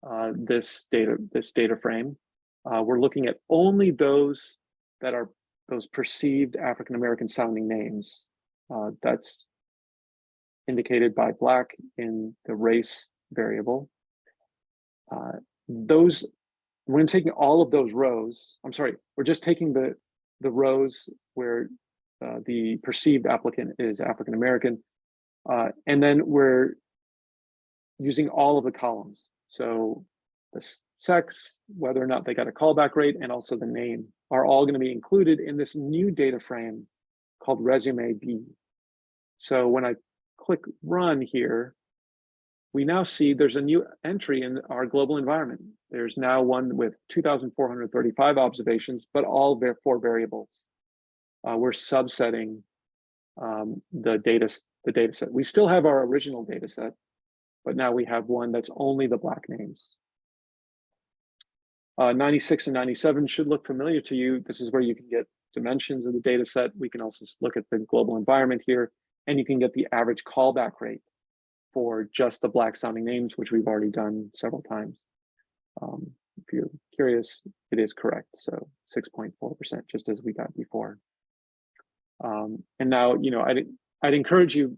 uh, this data this data frame. Uh, we're looking at only those that are those perceived African American sounding names. Uh, that's indicated by black in the race variable. Uh, those we're taking all of those rows. I'm sorry, we're just taking the the rows where uh, the perceived applicant is African American, uh, and then we're using all of the columns. So the sex, whether or not they got a callback rate, and also the name are all going to be included in this new data frame called resume B. So when I click run here, we now see there's a new entry in our global environment. There's now one with 2,435 observations, but all their four variables. Uh, we're subsetting um, the data the data set. We still have our original data set, but now we have one that's only the black names. Uh, 96 and 97 should look familiar to you. This is where you can get dimensions of the data set. We can also look at the global environment here, and you can get the average callback rate for just the black sounding names, which we've already done several times. Um, if you're curious, it is correct. So 6.4%, just as we got before. Um, and now, you know, I'd, I'd encourage you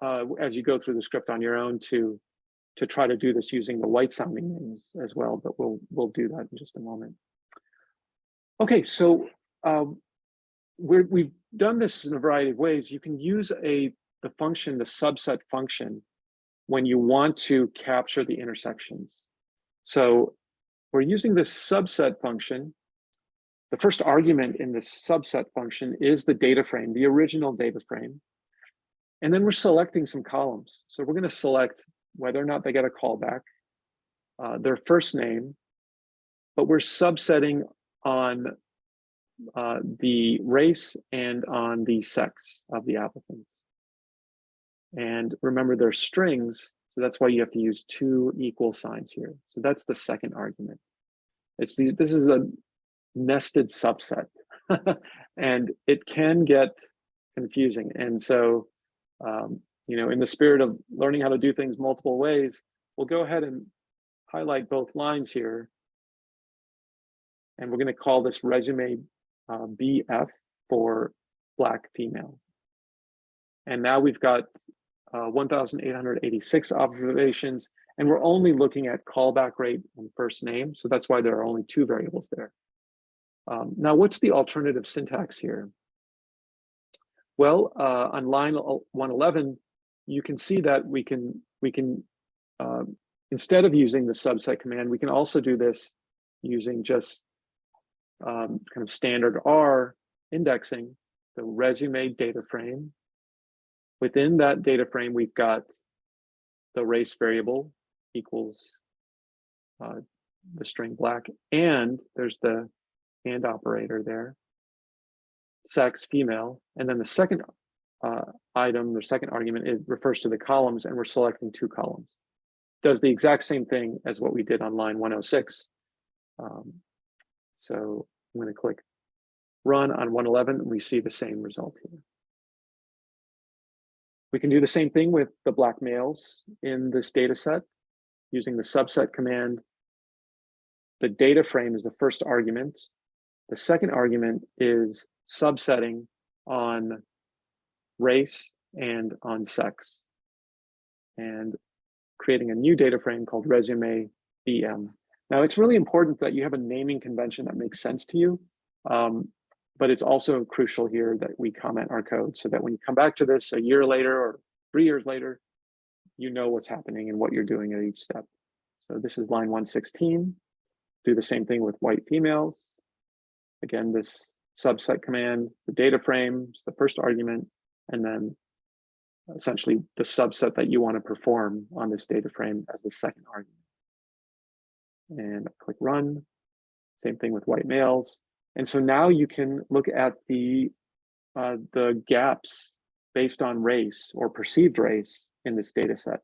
uh, as you go through the script on your own to to try to do this using the white sounding names as well, but we'll we'll do that in just a moment. Okay, so um, we're, we've done this in a variety of ways. You can use a the function, the subset function, when you want to capture the intersections. So we're using this subset function. The first argument in this subset function is the data frame, the original data frame. And then we're selecting some columns. So we're going to select whether or not they get a callback, uh, their first name, but we're subsetting on uh, the race and on the sex of the applicants. And remember, they're strings, so that's why you have to use two equal signs here. So that's the second argument. It's the, this is a nested subset, and it can get confusing. And so um, you know, in the spirit of learning how to do things multiple ways, we'll go ahead and highlight both lines here. And we're going to call this resume uh, BF for black female. And now we've got uh, 1,886 observations, and we're only looking at callback rate and first name. So that's why there are only two variables there. Um, now, what's the alternative syntax here? Well, uh, on line 111, you can see that we can we can uh, instead of using the subset command, we can also do this using just um, kind of standard R indexing the resume data frame. Within that data frame, we've got the race variable equals uh, the string black, and there's the and operator there sex, female. And then the second uh, item, the second argument, it refers to the columns and we're selecting two columns. Does the exact same thing as what we did on line 106. Um, so I'm going to click run on 111 and we see the same result here. We can do the same thing with the black males in this data set using the subset command. The data frame is the first argument. The second argument is subsetting on race and on sex and creating a new data frame called resume BM. Now it's really important that you have a naming convention that makes sense to you, um, but it's also crucial here that we comment our code so that when you come back to this a year later or three years later, you know what's happening and what you're doing at each step. So this is line 116. Do the same thing with white females. Again, this subset command, the data frame, is the first argument, and then essentially the subset that you want to perform on this data frame as the second argument. And click run. Same thing with white males. And so now you can look at the uh, the gaps based on race or perceived race in this data set.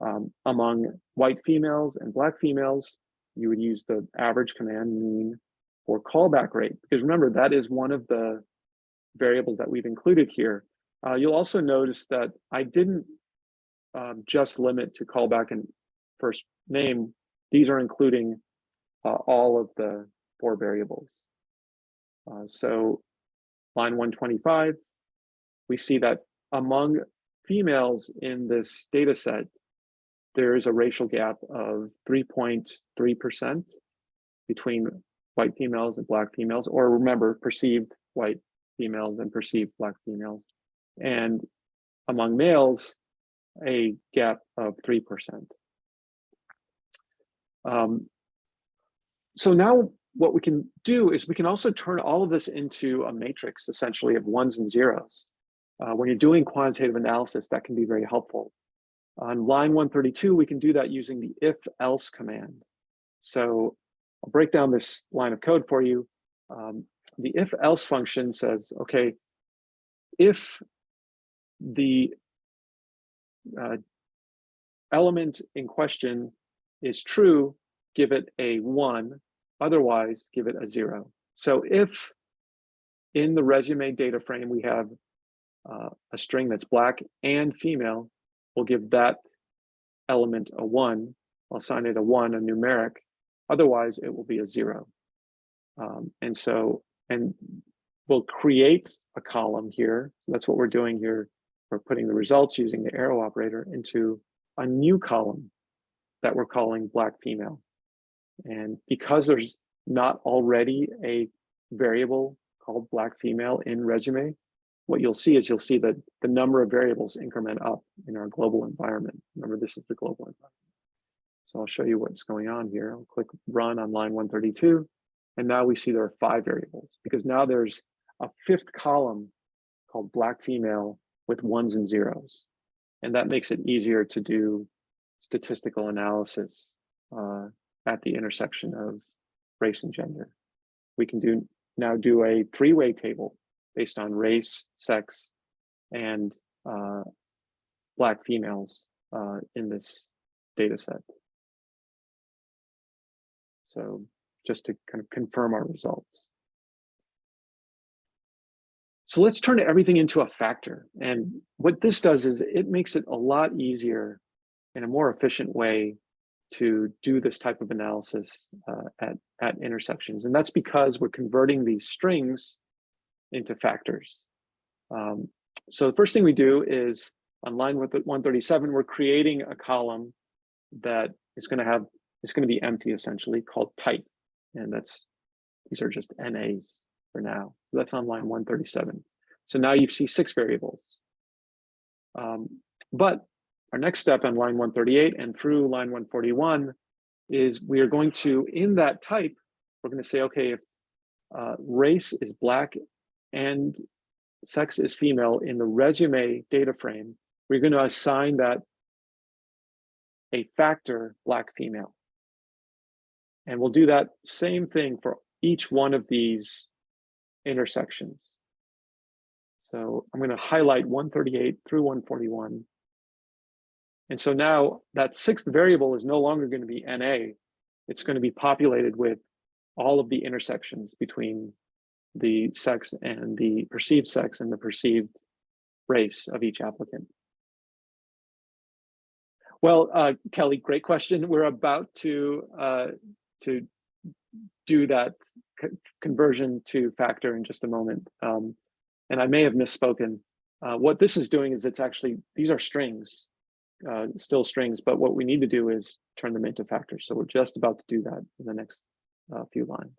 Um, among white females and black females, you would use the average command mean or callback rate, because remember, that is one of the variables that we've included here. Uh, you'll also notice that I didn't um, just limit to callback and first name. These are including uh, all of the four variables. Uh, so line 125, we see that among females in this data set, there is a racial gap of 3.3% between white females and black females, or remember, perceived white females and perceived black females. And among males, a gap of 3%. Um, so now what we can do is we can also turn all of this into a matrix essentially of ones and zeros. Uh, when you're doing quantitative analysis, that can be very helpful. On line 132, we can do that using the if else command. So I'll break down this line of code for you. Um, the if else function says, okay, if the uh, element in question is true, give it a one, otherwise give it a zero. So if in the resume data frame we have uh, a string that's black and female, we'll give that element a one, I'll assign it a one, a numeric, otherwise it will be a zero. Um, and so, and we'll create a column here. That's what we're doing here. We're putting the results using the arrow operator into a new column that we're calling black female. And because there's not already a variable called black female in resume, what you'll see is you'll see that the number of variables increment up in our global environment. Remember, this is the global environment. So I'll show you what's going on here. I'll click run on line 132. And now we see there are five variables because now there's a fifth column called black female with ones and zeros. And that makes it easier to do statistical analysis uh, at the intersection of race and gender. We can do now do a three-way table based on race, sex, and uh, black females uh, in this data set. So just to kind of confirm our results. So let's turn everything into a factor. And what this does is it makes it a lot easier in a more efficient way to do this type of analysis uh, at, at intersections. And that's because we're converting these strings into factors. Um, so the first thing we do is on line with 137, we're creating a column that is going to have, it's going to be empty essentially called type. And that's, these are just NAs for now. That's on line 137. So now you see six variables. Um, but our next step on line 138 and through line 141 is we are going to, in that type, we're going to say, okay, if uh, race is black and sex is female in the resume data frame, we're going to assign that a factor black female. And we'll do that same thing for each one of these intersections. So I'm going to highlight 138 through 141. And so now that sixth variable is no longer going to be NA. It's going to be populated with all of the intersections between the sex and the perceived sex and the perceived race of each applicant. Well, uh, Kelly, great question. We're about to uh, to do that co conversion to factor in just a moment. Um, and I may have misspoken. Uh, what this is doing is it's actually, these are strings, uh, still strings, but what we need to do is turn them into factors. So we're just about to do that in the next uh, few lines.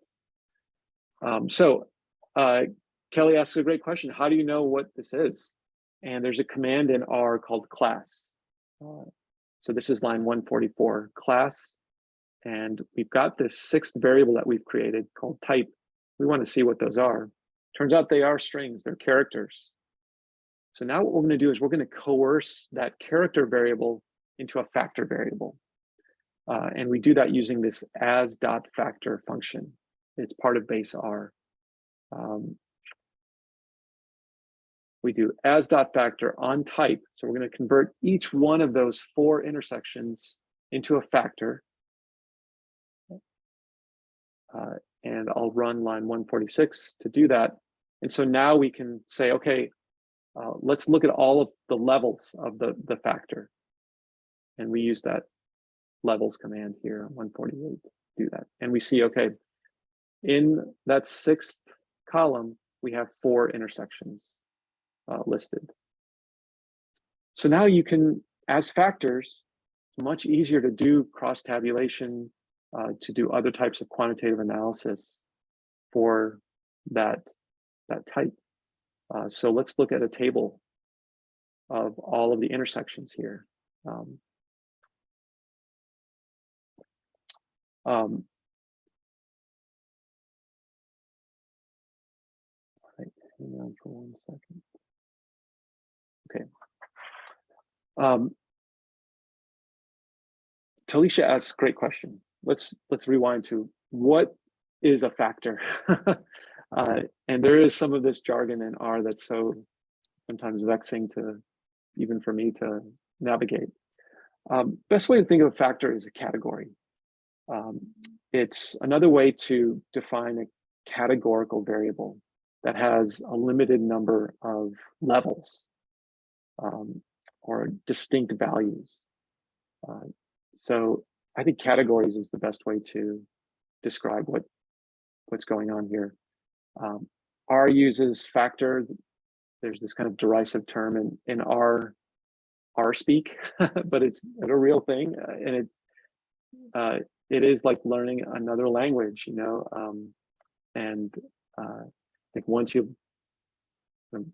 Um, so uh, Kelly asks a great question. How do you know what this is? And there's a command in R called class. Uh, so this is line 144, class. And we've got this sixth variable that we've created called type. We want to see what those are. Turns out they are strings, they're characters. So now what we're going to do is we're going to coerce that character variable into a factor variable. Uh, and we do that using this as dot factor function. It's part of base R. Um, we do as dot factor on type. So we're going to convert each one of those four intersections into a factor. Uh, and I'll run line 146 to do that. And so now we can say, okay, uh, let's look at all of the levels of the, the factor. And we use that levels command here 148 to do that. And we see, okay, in that sixth column, we have four intersections uh, listed. So now you can, as factors, much easier to do cross tabulation, uh, to do other types of quantitative analysis for that, that type. Uh, so let's look at a table of all of the intersections here. Um, um, right, hang on for one second. Okay. Um, Talisha asks, great question. Let's let's rewind to what is a factor? uh, and there is some of this jargon in R that's so sometimes vexing to even for me to navigate. Um, best way to think of a factor is a category. Um, it's another way to define a categorical variable that has a limited number of levels um, or distinct values. Uh, so I think categories is the best way to describe what what's going on here. Um, R uses factor. There's this kind of derisive term in, in R, R speak, but it's a real thing. uh, and it, uh, it is like learning another language, you know, um, and uh, I think once you um,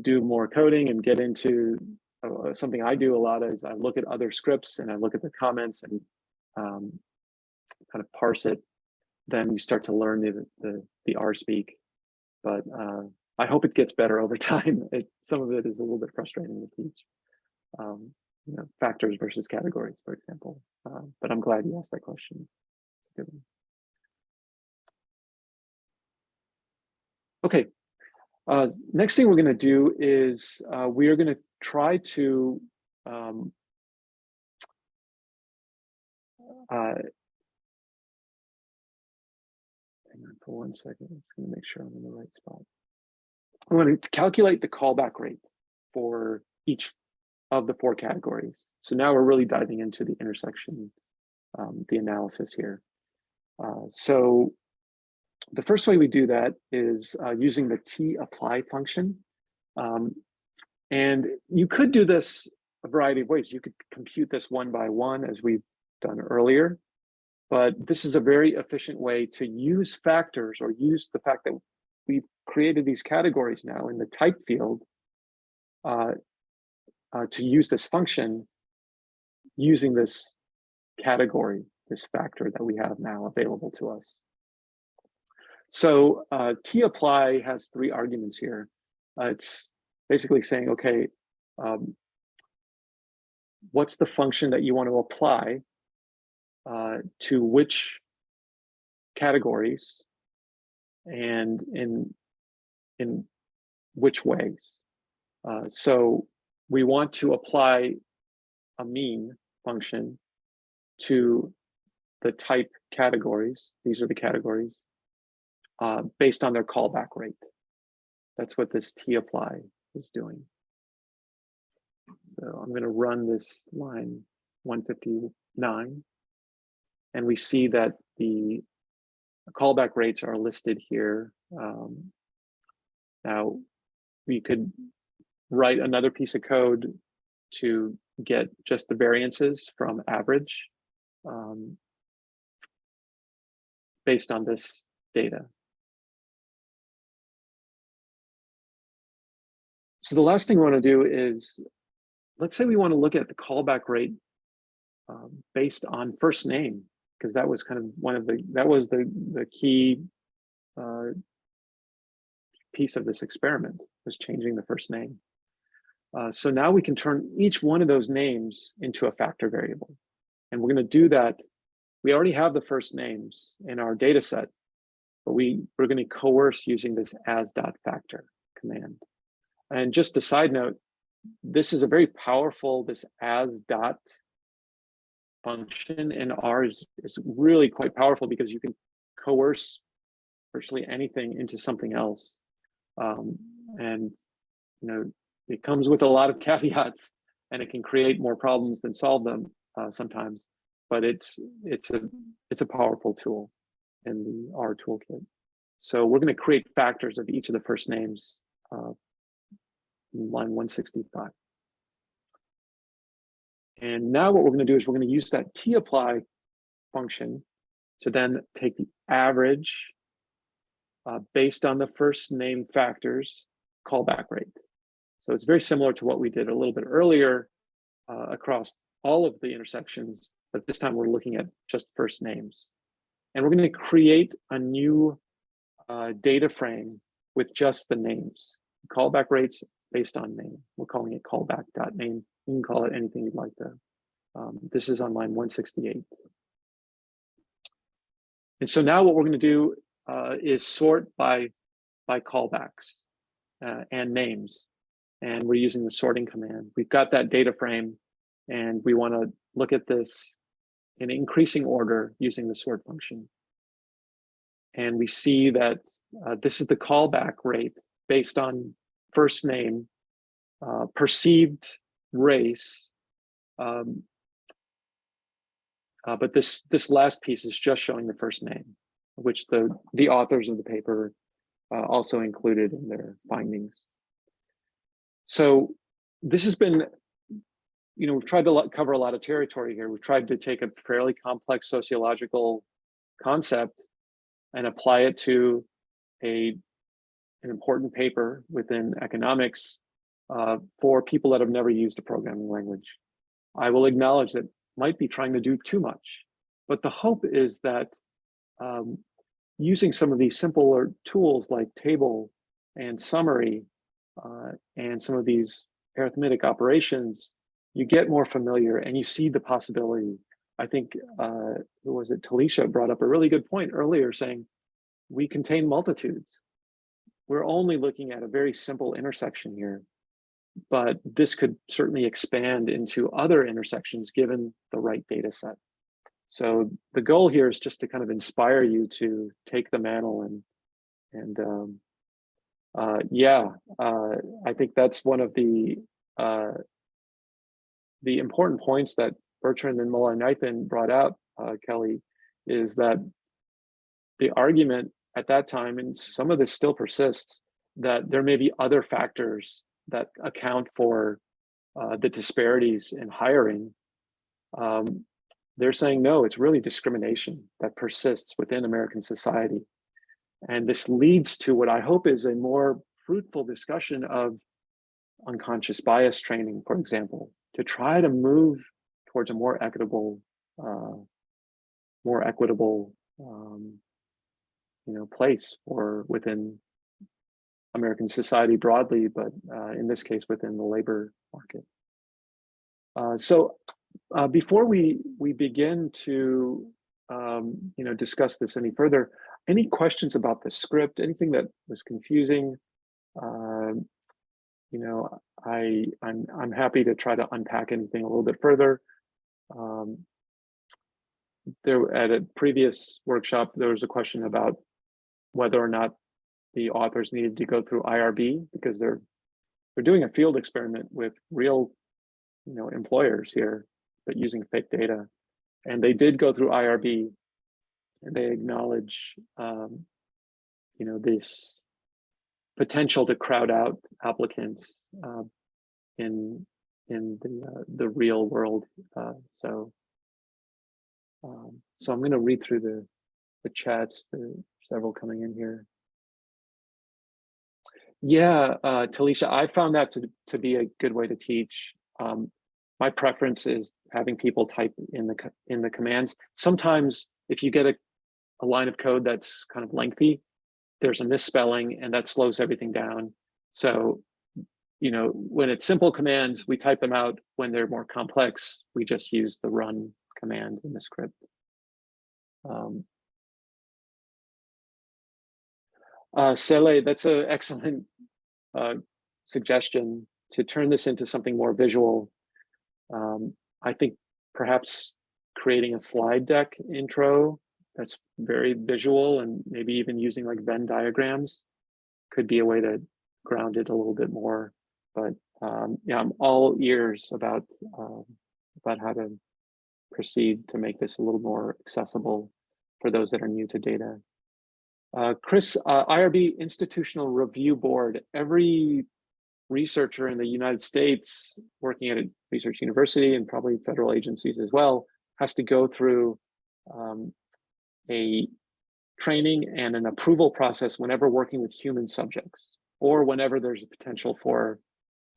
do more coding and get into uh, something I do a lot is I look at other scripts and I look at the comments and um, kind of parse it. Then you start to learn the the, the R speak, but uh, I hope it gets better over time. It, some of it is a little bit frustrating to teach. Um, you know, factors versus categories, for example. Uh, but I'm glad you asked that question. Okay, uh, next thing we're going to do is uh, we are going to try to um, uh, hang on for one second. I'm just going to make sure I'm in the right spot. I'm going to calculate the callback rate for each of the four categories. So now we're really diving into the intersection, um, the analysis here. Uh, so the first way we do that is uh, using the tapply function. Um, and you could do this a variety of ways. You could compute this one by one as we've done earlier, but this is a very efficient way to use factors or use the fact that we've created these categories now in the type field uh, uh, to use this function using this category, this factor that we have now available to us. So uh, tapply has three arguments here. Uh, it's basically saying, okay, um, what's the function that you want to apply uh, to which categories and in in which ways. Uh, so we want to apply a mean function to the type categories. These are the categories uh, based on their callback rate. That's what this tapply is doing. So I'm going to run this line 159 and we see that the callback rates are listed here. Um, now we could write another piece of code to get just the variances from average um, based on this data. So the last thing we want to do is, let's say we want to look at the callback rate um, based on first name, because that was kind of one of the, that was the, the key uh, piece of this experiment was changing the first name. Uh, so now we can turn each one of those names into a factor variable. And we're going to do that. We already have the first names in our data set, but we, we're going to coerce using this as dot factor command. And just a side note, this is a very powerful, this as dot function in R is, is really quite powerful because you can coerce virtually anything into something else. Um, and, you know, it comes with a lot of caveats and it can create more problems than solve them uh, sometimes, but it's, it's a, it's a powerful tool in the R toolkit. So we're going to create factors of each of the first names uh, line 165. And now what we're going to do is we're going to use that tapply function to then take the average uh, based on the first name factors callback rate. So it's very similar to what we did a little bit earlier uh, across all of the intersections, but this time we're looking at just first names. And we're going to create a new uh, data frame with just the names, callback rates based on name. We're calling it callback.name. You can call it anything you'd like to. Um, this is on line 168. And so now what we're going to do uh, is sort by by callbacks uh, and names. And we're using the sorting command. We've got that data frame and we want to look at this in increasing order using the sort function. And we see that uh, this is the callback rate based on first name, uh, perceived race, um, uh, but this this last piece is just showing the first name, which the the authors of the paper uh, also included in their findings. So this has been, you know, we've tried to cover a lot of territory here. We've tried to take a fairly complex sociological concept and apply it to a an important paper within economics uh, for people that have never used a programming language. I will acknowledge that might be trying to do too much, but the hope is that um, using some of these simpler tools like table and summary uh, and some of these arithmetic operations, you get more familiar and you see the possibility. I think, uh, who was it, Talisha brought up a really good point earlier saying, we contain multitudes. We're only looking at a very simple intersection here, but this could certainly expand into other intersections given the right data set. So the goal here is just to kind of inspire you to take the mantle and and um, uh, yeah, uh, I think that's one of the uh, the important points that Bertrand and Mullainathan brought out, uh, Kelly, is that the argument at that time, and some of this still persists, that there may be other factors that account for uh, the disparities in hiring. Um, they're saying, no, it's really discrimination that persists within American society. And this leads to what I hope is a more fruitful discussion of unconscious bias training, for example, to try to move towards a more equitable, uh, more equitable, um, you know, place or within American society broadly, but uh, in this case within the labor market. Uh, so uh, before we we begin to um, you know discuss this any further, any questions about the script, anything that was confusing? Um, you know, I I'm I'm happy to try to unpack anything a little bit further. Um, there at a previous workshop, there was a question about whether or not the authors needed to go through IRB because they're they're doing a field experiment with real, you know, employers here, but using fake data. And they did go through IRB and they acknowledge, um, you know, this potential to crowd out applicants uh, in in the uh, the real world. Uh, so, um, so I'm going to read through the the chats. There several coming in here. Yeah, uh, Talisha, I found that to, to be a good way to teach. Um, my preference is having people type in the in the commands. Sometimes if you get a, a line of code that's kind of lengthy, there's a misspelling and that slows everything down. So, you know, when it's simple commands, we type them out. When they're more complex, we just use the run command in the script. Um, uh, Sele, that's an excellent uh, suggestion to turn this into something more visual. Um, I think perhaps creating a slide deck intro that's very visual and maybe even using like Venn diagrams could be a way to ground it a little bit more. But um, yeah, I'm all ears about um, about how to proceed to make this a little more accessible for those that are new to data. Uh, Chris, uh, IRB Institutional Review Board, every researcher in the United States working at a research university and probably federal agencies as well has to go through um, a training and an approval process whenever working with human subjects or whenever there's a potential for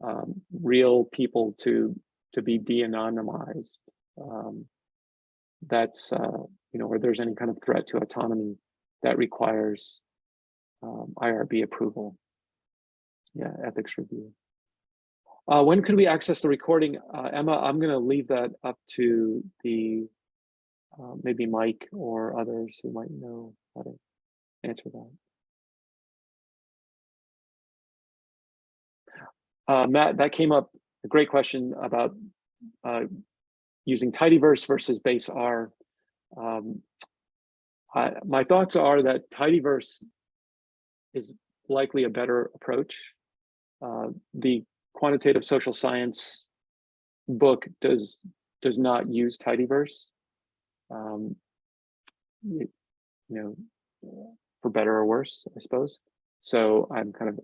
um, real people to to be de-anonymized. Um, that's, uh, you know, where there's any kind of threat to autonomy that requires um, IRB approval. Yeah, ethics review. Uh, when could we access the recording? Uh, Emma, I'm going to leave that up to the uh, maybe Mike or others who might know how to answer that. Uh, Matt, that came up, a great question about uh, using tidyverse versus base R. Um, I, my thoughts are that tidyverse is likely a better approach. Uh, the quantitative social science book does does not use tidyverse. Um, you, you know, for better or worse, I suppose. So I'm kind of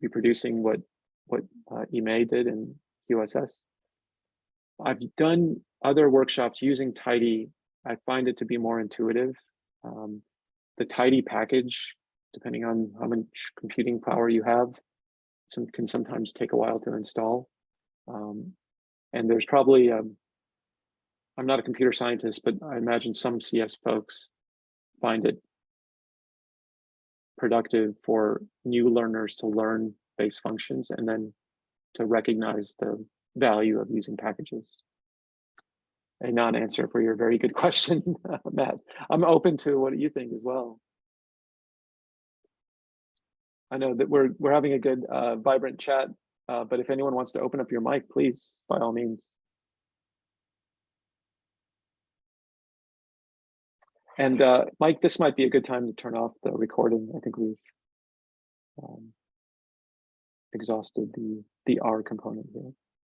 reproducing what what uh, Imai did in QSS. I've done other workshops using Tidy. I find it to be more intuitive. Um, the Tidy package, depending on how much computing power you have, some can sometimes take a while to install. Um, and there's probably, um, I'm not a computer scientist, but I imagine some CS folks find it productive for new learners to learn base functions and then to recognize the value of using packages. A non-answer for your very good question, Matt. I'm open to what you think as well. I know that we're we're having a good, uh, vibrant chat, uh, but if anyone wants to open up your mic, please, by all means. And uh, Mike, this might be a good time to turn off the recording. I think we've um, exhausted the the R component here.